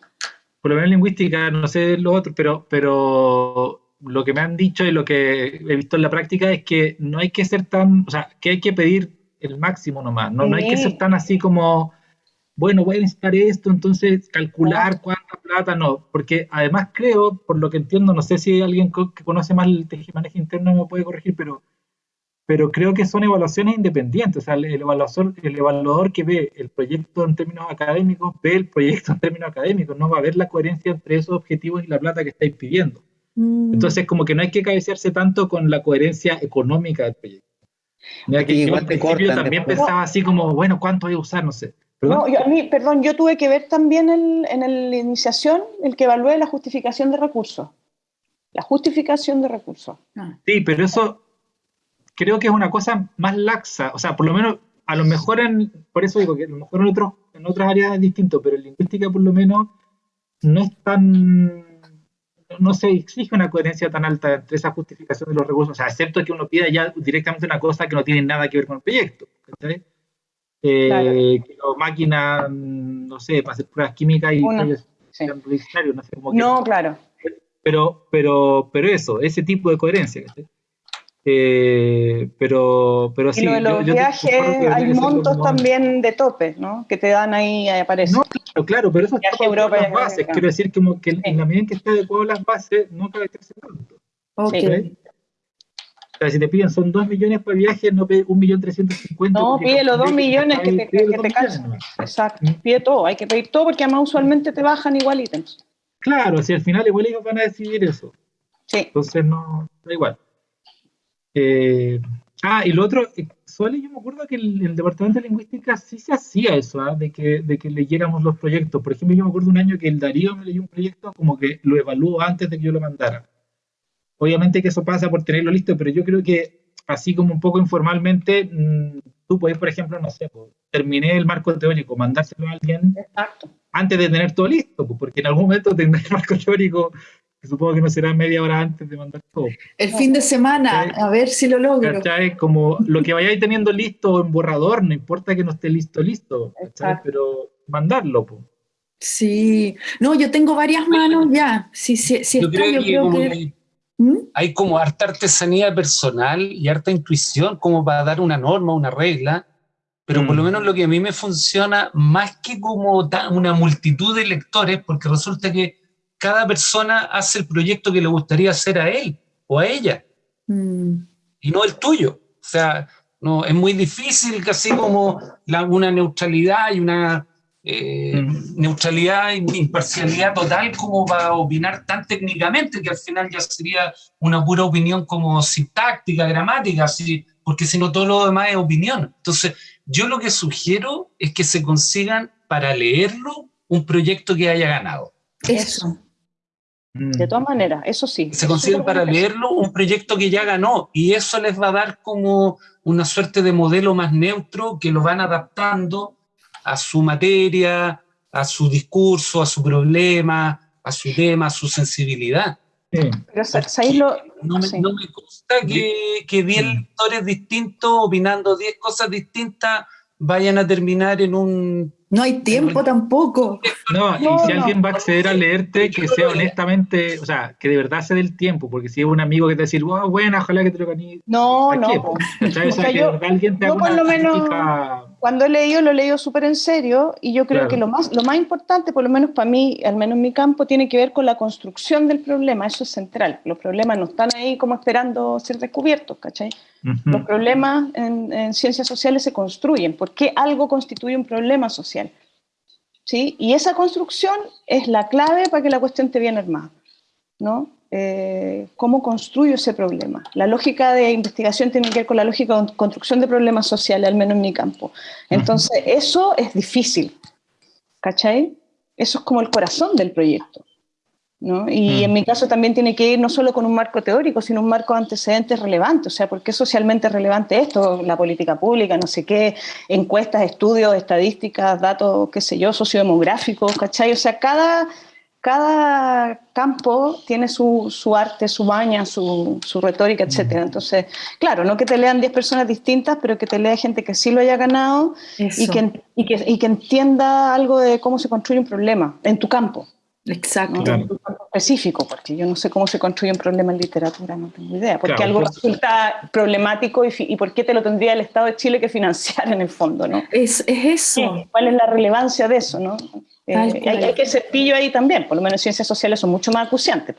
por lo menos en lingüística, no sé lo otro, pero, pero lo que me han dicho y lo que he visto en la práctica es que no hay que ser tan, o sea, que hay que pedir el máximo nomás, no, sí. no hay que ser tan así como, bueno, voy a necesitar esto, entonces calcular cuánta plata, no, porque además creo, por lo que entiendo, no sé si alguien que conoce más el tejimanejo interno me puede corregir, pero pero creo que son evaluaciones independientes, o sea, el evaluador, el evaluador que ve el proyecto en términos académicos, ve el proyecto en términos académicos, no va a ver la coherencia entre esos objetivos y la plata que estáis pidiendo. Mm. Entonces, como que no hay que cabecearse tanto con la coherencia económica del proyecto. Mira que yo al principio también después. pensaba así como, bueno, ¿cuánto voy a usar? No sé. ¿Perdón? No, yo, a mí, perdón, yo tuve que ver también el, en la iniciación el que evalúe la justificación de recursos. La justificación de recursos. Ah. Sí, pero eso creo que es una cosa más laxa, o sea, por lo menos, a lo mejor en, por eso digo que a lo mejor en, otros, en otras áreas es distinto, pero en lingüística por lo menos no es tan, no se exige una coherencia tan alta entre esa justificación de los recursos, o sea, excepto que uno pida ya directamente una cosa que no tiene nada que ver con el proyecto, ¿sabes? Eh, claro. Que máquina, no sé, para hacer pruebas químicas y Uno, sí. no sé cómo No, claro. Pero, pero, pero eso, ese tipo de coherencia, ¿sabes? Eh, pero, pero sí. Y lo de los yo, viajes, yo hay montos como... también de tope, ¿no? Que te dan ahí, ahí aparece. No, claro, claro, pero eso es Viaje Europa, las bases. Quiero decir, que sí. en la medida en que esté adecuado las bases, no cabe tanto. Ok. O sea, si te piden son 2 millones para viaje, no pide 1.350.000. No, pide los 2 millones que te, que te calzan. Exacto, ¿Mm? pide todo, hay que pedir todo porque además usualmente te bajan igual ítems. Claro, si al final igual ellos van a decidir eso. Sí. Entonces no, da igual. Eh, ah, y lo otro, eh, Suele, yo me acuerdo que el, el, Departamento de Lingüística sí se hacía eso, ¿eh? de, que, de que leyéramos los proyectos. Por ejemplo, yo me acuerdo un año que el Darío me leyó un proyecto como que lo evaluó antes de que yo lo mandara. Obviamente que eso pasa por tenerlo listo, pero yo creo que así como un poco informalmente, mmm, tú puedes, por ejemplo, no sé, pues, terminé el marco teórico, mandárselo a alguien Exacto. antes de tener todo listo, pues, porque en algún momento tendré el marco teórico que supongo que no será media hora antes de mandar todo. El fin de semana, ¿Cachai? a ver si lo logro. ¿Cachai? Como lo que vayáis teniendo listo en borrador, no importa que no esté listo, listo, ¿cachai? Pero mandarlo, pues. Sí, no, yo tengo varias manos ya. Si, si, si yo está, creo yo que creo como que... que ¿Mm? Hay como harta artesanía personal y harta intuición como para dar una norma, una regla, pero por lo Mm. menos lo que a mí me funciona más que como una multitud de lectores, porque resulta que cada persona hace el proyecto que le gustaría hacer a él o a ella Mm. y no el tuyo. O sea, no, es muy difícil casi como la- una neutralidad y una eh, Mm. neutralidad y imparcialidad total como para opinar tan técnicamente que al final ya sería una pura opinión como sintáctica, gramática, así, porque si no todo lo demás es opinión. Entonces, yo lo que sugiero es que se consigan para leerlo un proyecto que haya ganado. Eso. Mm. De todas maneras, eso sí. se consiguen para leerlo un proyecto que ya ganó y eso les va a dar como una suerte de modelo más neutro que lo van adaptando a su materia, a su discurso, a su problema, a su tema, a su sensibilidad. Sí. Pero sa- ¿sabéis lo- No me, Sí. no me consta que, que 10 Mm. lectores distintos, opinando 10 cosas distintas, vayan a terminar en un... No hay tiempo tampoco. No, y si no. alguien va a acceder a leerte, que sea honestamente, o sea, que de verdad se dé el tiempo, porque si es un amigo que te decir, wow, buena, ojalá que te lo gané. No, ¿Para no. O sea, que yo- de verdad alguien te yo haga por una lo menos- crítica. Cuando he leído, lo he leído súper en serio y yo creo Claro. que lo más, lo más importante, por lo menos para mí, al menos en mi campo, tiene que ver con la construcción del problema. Eso es central. Los problemas no están ahí como esperando ser descubiertos, ¿cachai? Ujú. Los problemas en, en ciencias sociales se construyen. ¿Por qué algo constituye un problema social? ¿Sí? Y esa construcción es la clave para que la cuestión te bien armada. ¿no? Eh, ¿Cómo construyo ese problema? La lógica de investigación tiene que ver con la lógica de construcción de problemas sociales, al menos en mi campo. Entonces, eso es difícil. ¿Cachai? Eso es como el corazón del proyecto. ¿no? Y Mm. en mi caso también tiene que ir no solo con un marco teórico, sino un marco de antecedentes relevante. O sea, ¿por qué es socialmente relevante esto? La política pública, no sé qué, encuestas, estudios, estadísticas, datos, qué sé yo, sociodemográficos, ¿cachai? O sea, cada, cada campo tiene su, su arte, su baña, su, su retórica, etcétera. Entonces, claro, no que te lean 10 personas distintas, pero que te lea gente que sí lo haya ganado y que, y, que, y que entienda algo de cómo se construye un problema en tu campo. Exacto. ¿no? Claro. Específico, porque yo no sé cómo se construye un problema en literatura, no tengo idea. Porque Claro, algo pues- resulta problemático y, y por qué te lo tendría el Estado de Chile que financiar en el fondo, ¿no? Es, es eso. ¿Cuál es la relevancia de eso, no? Eh, hay, hay que ser pillo ahí también, por lo menos ciencias sociales son mucho más acuciantes.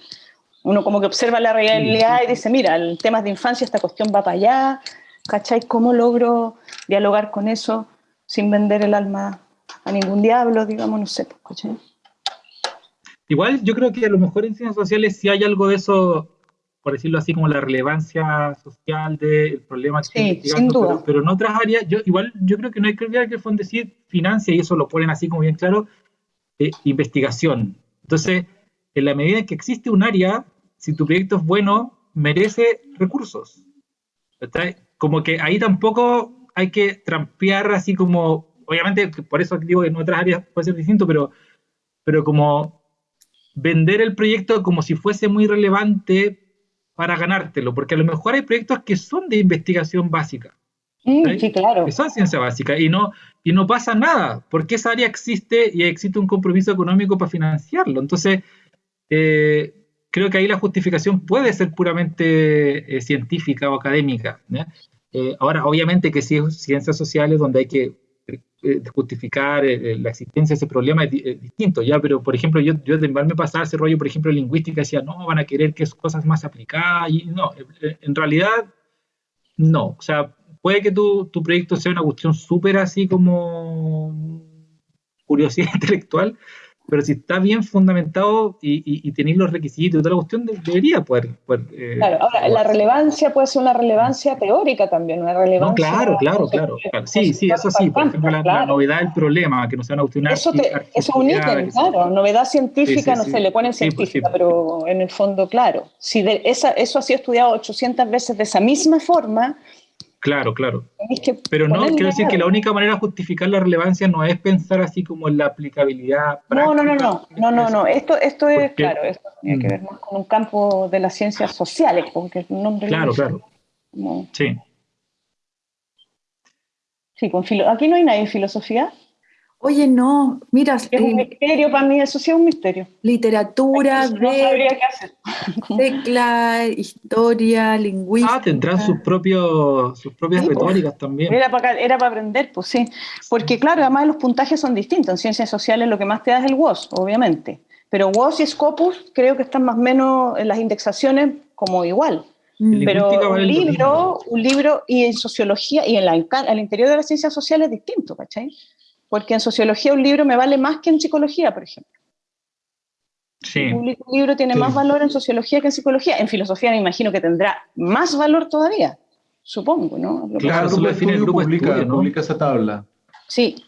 Uno como que observa la realidad y dice, mira, el tema de infancia, esta cuestión va para allá, ¿cachai? ¿Cómo logro dialogar con eso sin vender el alma a ningún diablo, digamos, no sé, pues, ¿cachai? Igual yo creo que a lo mejor en ciencias sociales sí hay algo de eso, por decirlo así, como la relevancia social del problema que Sí, investigando, sin duda. Pero, pero en otras áreas, yo igual yo creo que no hay que olvidar que el Fondecid financia, y eso lo ponen así como bien claro, eh, investigación. Entonces, en la medida en que existe un área, si tu proyecto es bueno, merece recursos. ¿Cachai? Como que ahí tampoco hay que trampear así como, obviamente, por eso digo que en otras áreas puede ser distinto, pero, pero como vender el proyecto como si fuese muy relevante para ganártelo, porque a lo mejor hay proyectos que son de investigación básica, Mm, ¿Sí? sí, claro. que son ciencia básica, y no, y no pasa nada, porque esa área existe y existe un compromiso económico para financiarlo. Entonces, eh, creo que ahí la justificación puede ser puramente eh, científica o académica. Eh, ahora, obviamente que si es ciencias sociales donde hay que justificar eh, la existencia de ese problema es, di- es distinto, ¿ya? Pero, por ejemplo, yo, yo de me pasaba ese rollo, por ejemplo, lingüística, decía, no, van a querer que es cosas más aplicadas, y no, eh, en realidad, no. O sea, puede que tu, tu proyecto sea una cuestión súper así como curiosidad intelectual, pero si está bien fundamentado y, y, y tenéis los requisitos y toda la cuestión, de- debería poder... poder, eh, Claro, ahora, la relevancia puede ser una relevancia teórica también, una relevancia... No, claro, claro, claro, claro. Sí, sí, eso sí. Por ejemplo, la, la Claro. novedad del problema, que no sea una cuestión Eso, te, eso es un ítem, claro. Novedad científica, Sí, sí, no sí. sé, le ponen pues, científica, pero en el fondo, claro. Si de esa, eso ha sido estudiado 800 veces de esa misma forma, Claro, claro. que Pero no, quiero decir que la única manera de justificar la relevancia no es pensar así como en la aplicabilidad No, no, no, práctica. no, no, no, no. Esto, esto es, Porque- claro, esto tiene que Mm. ver más con un campo de las ciencias sociales, porque el nombre Claro, claro. Sí. sí, con filo- aquí no hay nadie en filosofía. Oye, no, mira. Es un misterio para mí, eso sí es un misterio. Literatura, no sabría qué hacer. Tecla, historia, lingüística. Ah, tendrán sus, propios, sus propias Sí, pues. retóricas también. Era para, era para aprender, pues sí. Porque claro, además los puntajes son distintos. En ciencias sociales lo que más te da es el WOS, obviamente. Pero WOS y Scopus creo que están más o menos en las indexaciones como igual. Mm. Pero un libro, un libro y en sociología y en la, al interior de las ciencias sociales es distinto, ¿cachai? Porque en sociología un libro me vale más que en psicología, por ejemplo. Sí. Un libro tiene Sí. más valor en sociología que en psicología. En filosofía me imagino que tendrá más valor todavía, supongo, ¿no? Claro, eso lo de define el grupo de publica, estudio, ¿no? publica esa tabla. Sí,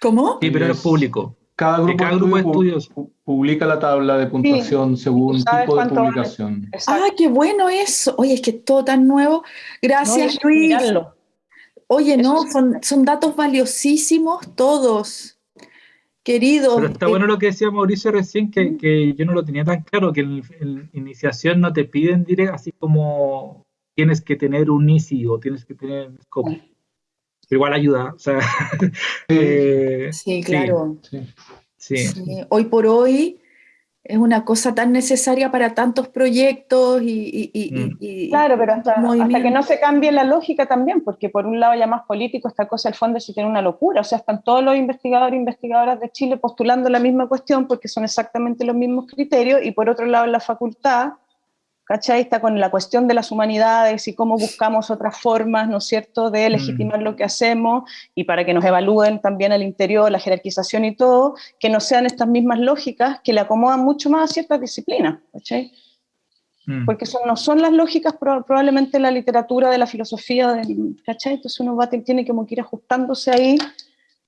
¿Cómo? Sí, pero Es- público. Cada grupo, cada de grupo de estudio estudios. pu- publica la tabla de puntuación según tipo de publicación. Ah, qué bueno eso. Oye, es que es todo tan nuevo. Gracias, Luis. mirarlo. Oye, Eso no, son, son datos valiosísimos todos. Queridos. Pero está eh, bueno lo que decía Mauricio recién, que, que yo no lo tenía tan claro, que en, en iniciación no te piden directo, así como tienes que tener un ICI o tienes que tener un scope. Pero igual ayuda, o sea, eh, Sí, claro. Sí. sí. Sí, Hoy por hoy es una cosa tan necesaria para tantos proyectos y, y- y- Mm. y- Claro, pero hasta, hasta que no se cambie la lógica también, porque por un lado ya más político, esta cosa del fondo sí tiene una locura, o sea, están todos los investigadores e investigadoras de Chile postulando la misma cuestión porque son exactamente los mismos criterios, y por otro lado en la facultad, ¿cachai? Está con la cuestión de las humanidades y cómo buscamos otras formas, ¿no es cierto?, de legitimar lo que hacemos y para que nos evalúen también al interior, la jerarquización y todo, que no sean estas mismas lógicas que le acomodan mucho más a ciertas disciplinas, ¿cachai? Mm. porque eso no son las lógicas pro- probablemente la literatura, de la filosofía, de- ¿cachai? Entonces uno va, tiene como que ir ajustándose ahí,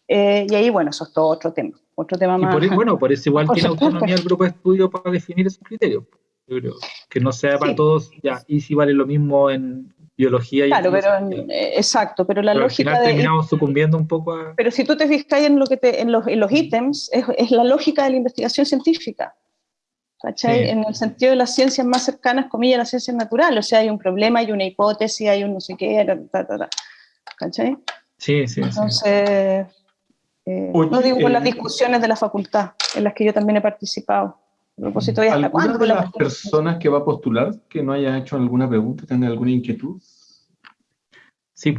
eh, y ahí, bueno, eso es todo otro tema, otro tema Y más. por, eso- bueno, por eso igual Por tiene supuesto. autonomía el grupo de estudio para definir esos criterios. Yo creo que no sea para Sí. todos, ya, y si vale lo mismo en biología y en claro, pero eh, exacto, pero la Pero al lógica final de... terminamos sucumbiendo un poco a... Pero si tú te fijas en, lo que te, en, los, en los ítems, es, es la lógica de la investigación científica. ¿Cachai? Sí. En el sentido de las ciencias más cercanas, comillas, a las ciencias naturales. O sea, hay un problema, hay una hipótesis, hay un no sé qué, ta, ta, ta. ¿cachai? Sí, sí, sí. Entonces, eh, Oye, no digo por eh, las discusiones de la facultad, en las que yo también he participado. Propósito, ¿y hasta ¿Alguna cuándo? de la las personas que va a postular que no haya hecho alguna pregunta, tenga alguna inquietud? Sí,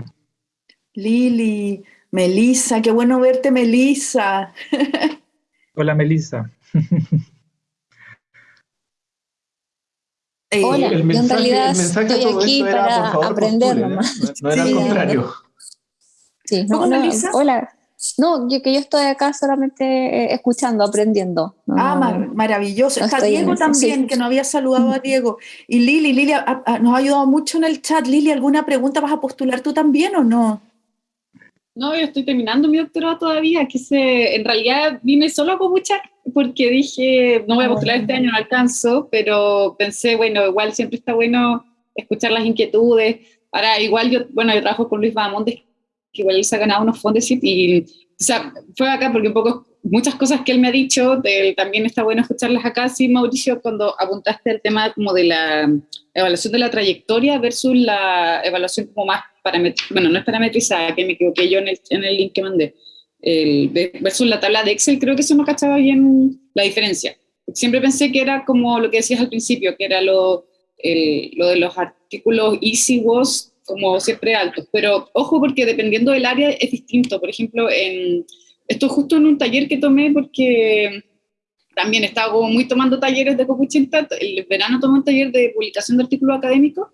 Lili, Melisa, qué bueno verte, Melisa. Hola, Melissa. Eh, Hola. El en realidad el mensaje de estoy aquí era, para por favor, aprender postule, ¿eh? nomás. No, no era Sí, al contrario. Sí, no, ¿Cómo, no, Melissa? hola. No, yo que yo estoy acá solamente eh, escuchando, aprendiendo. No, Ah, mar- maravilloso. no Está Diego también, sí. que no había saludado a Diego. Y Lili, Lili a- a- nos ha ayudado mucho en el chat. Lili, ¿alguna pregunta vas a postular tú también o no? No, yo estoy terminando mi doctorado todavía, que se, en realidad vine solo a Copuchac porque dije, no voy a postular este año, no alcanzo, pero pensé, bueno, igual siempre está bueno escuchar las inquietudes. Ahora, igual yo, bueno, yo trabajo con Luis Bahamondes, que igual él se ha ganado unos fondos y, o sea, fue acá porque un poco muchas cosas que él me ha dicho, de- también está bueno escucharlas acá. Sí, Mauricio, cuando apuntaste el tema como de la evaluación de la trayectoria versus la evaluación como más bueno, no es parametrizada, que me equivoqué yo en el, en el link que mandé, el, versus la tabla de Excel, creo que eso no cachaba bien la diferencia. Siempre pensé que era como lo que decías al principio, que era lo, el- lo de los artículos easy was como siempre altos, pero ojo porque dependiendo del área es distinto. Por ejemplo, en, esto justo en un taller que tomé porque también estaba como muy tomando talleres de Copuchinta, el verano tomé un taller de publicación de artículos académicos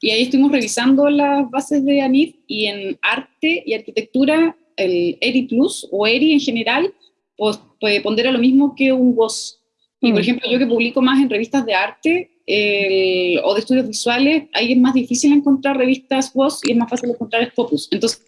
y ahí estuvimos revisando las bases de ANIF y en arte y arquitectura, el ERI Plus o ERI en general, pues, pondera lo mismo que un WOS. Y por Mm. ejemplo, yo que publico más en revistas de arte el- o de estudios visuales, ahí es más difícil encontrar revistas WOS y es más fácil encontrar Scopus. Entonces,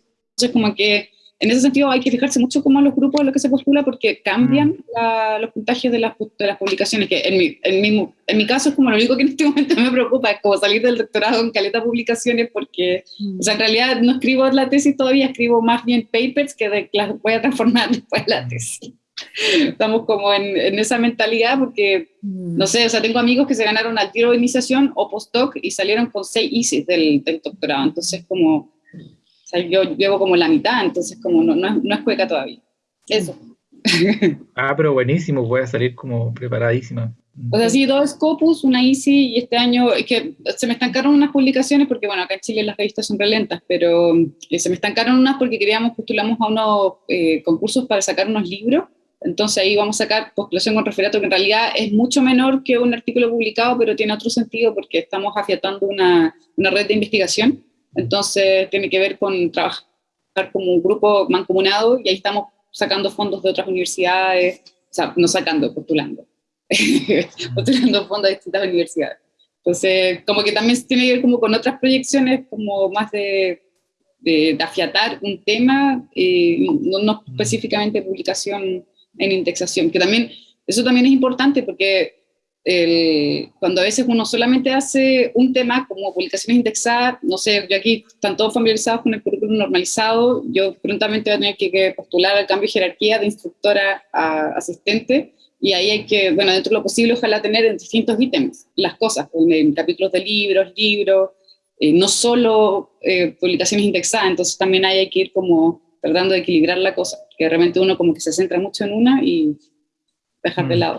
como que en ese sentido hay que fijarse mucho cómo los grupos a los que se postula porque cambian la- los puntajes de las, de las publicaciones, que en mi, en, mi, en mi caso es como lo único que en este momento me preocupa, es como salir del doctorado en caleta publicaciones porque, o sea, en realidad no escribo la tesis todavía, escribo más bien papers que de, las voy a transformar después en la tesis. Estamos como en, en esa mentalidad porque, no sé, o sea, tengo amigos que se ganaron al tiro de iniciación o postdoc y salieron con seis ISIS del, del doctorado, entonces como, o sea, yo llevo como la mitad, entonces como no, no, es, no es cueca todavía. Eso. Ah, pero buenísimo, voy a salir como preparadísima. O sea, sí, dos Scopus, una Easy, y este año, es que se me estancaron unas publicaciones, porque bueno, acá en Chile las revistas son relentas, pero eh, se me estancaron unas porque queríamos, postulamos a unos eh, concursos para sacar unos libros, entonces ahí vamos a sacar postulación con referato, que en realidad es mucho menor que un artículo publicado, pero tiene otro sentido porque estamos afiatando una, una red de investigación, entonces tiene que ver con trabajar como un grupo mancomunado, y ahí estamos sacando fondos de otras universidades, o sea, no sacando, postulando postulando fondos de distintas universidades. Entonces, como que también tiene que ver como con otras proyecciones, como más de, de, afiatar un tema, eh, no, no, específicamente publicación en indexación, que también, eso también es importante porque el, cuando a veces uno solamente hace un tema como publicaciones indexadas, no sé, yo aquí están todos familiarizados con el currículum normalizado, yo prontamente voy a tener que, que postular al cambio de jerarquía de instructora a asistente, y ahí hay que, bueno, dentro de lo posible, ojalá tener en distintos ítems las cosas, en capítulos de libros, libros, eh, no solo eh, publicaciones indexadas, entonces también ahí hay que ir como tratando de equilibrar la cosa, que realmente uno como que se centra mucho en una y dejar de mm. lado.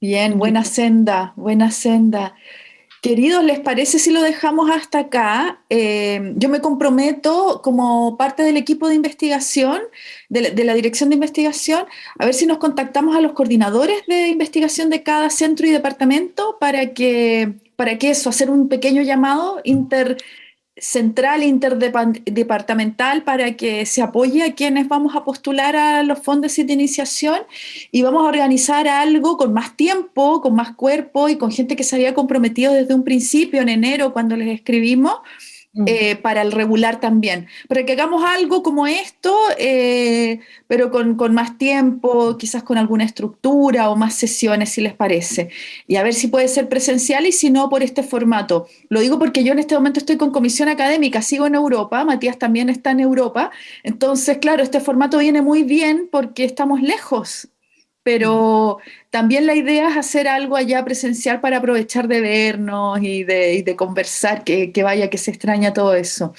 Bien, buena senda, buena senda. Queridos, ¿les parece si lo dejamos hasta acá? Eh, yo me comprometo como parte del equipo de investigación, de la, dirección de investigación, a ver si nos contactamos a los coordinadores de investigación de cada centro y departamento para que, para que eso, hacer un pequeño llamado inter central interdepartamental para que se apoye a quienes vamos a postular a los fondos de iniciación y vamos a organizar algo con más tiempo, con más cuerpo y con gente que se había comprometido desde un principio en enero cuando les escribimos. Eh, para el regular también, para que hagamos algo como esto, eh, pero con, con, más tiempo, quizás con alguna estructura o más sesiones, si les parece. Y a ver si puede ser presencial y si no, por este formato. Lo digo porque yo en este momento estoy con comisión académica, sigo en Europa, Matías también está en Europa, entonces, claro, este formato viene muy bien porque estamos lejos pero también la idea es hacer algo allá presencial para aprovechar de vernos y de, conversar, que, vaya, que se extraña todo eso.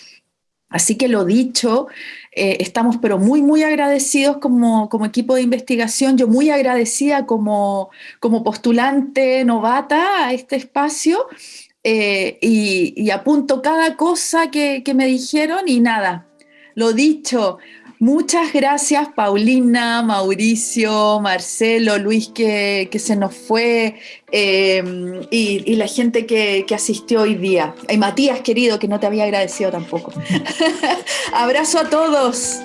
Así que lo dicho, eh, estamos pero muy, muy agradecidos como, equipo de investigación, yo muy agradecida como, como postulante novata a este espacio eh, y, apunto cada cosa que, que me dijeron y nada, lo dicho, Muchas gracias, Paulina, Mauricio, Marcelo, Luis, que, que se nos fue, eh, y, la gente que, que, asistió hoy día. Y Matías, querido, que no te había agradecido tampoco. Abrazo a todos.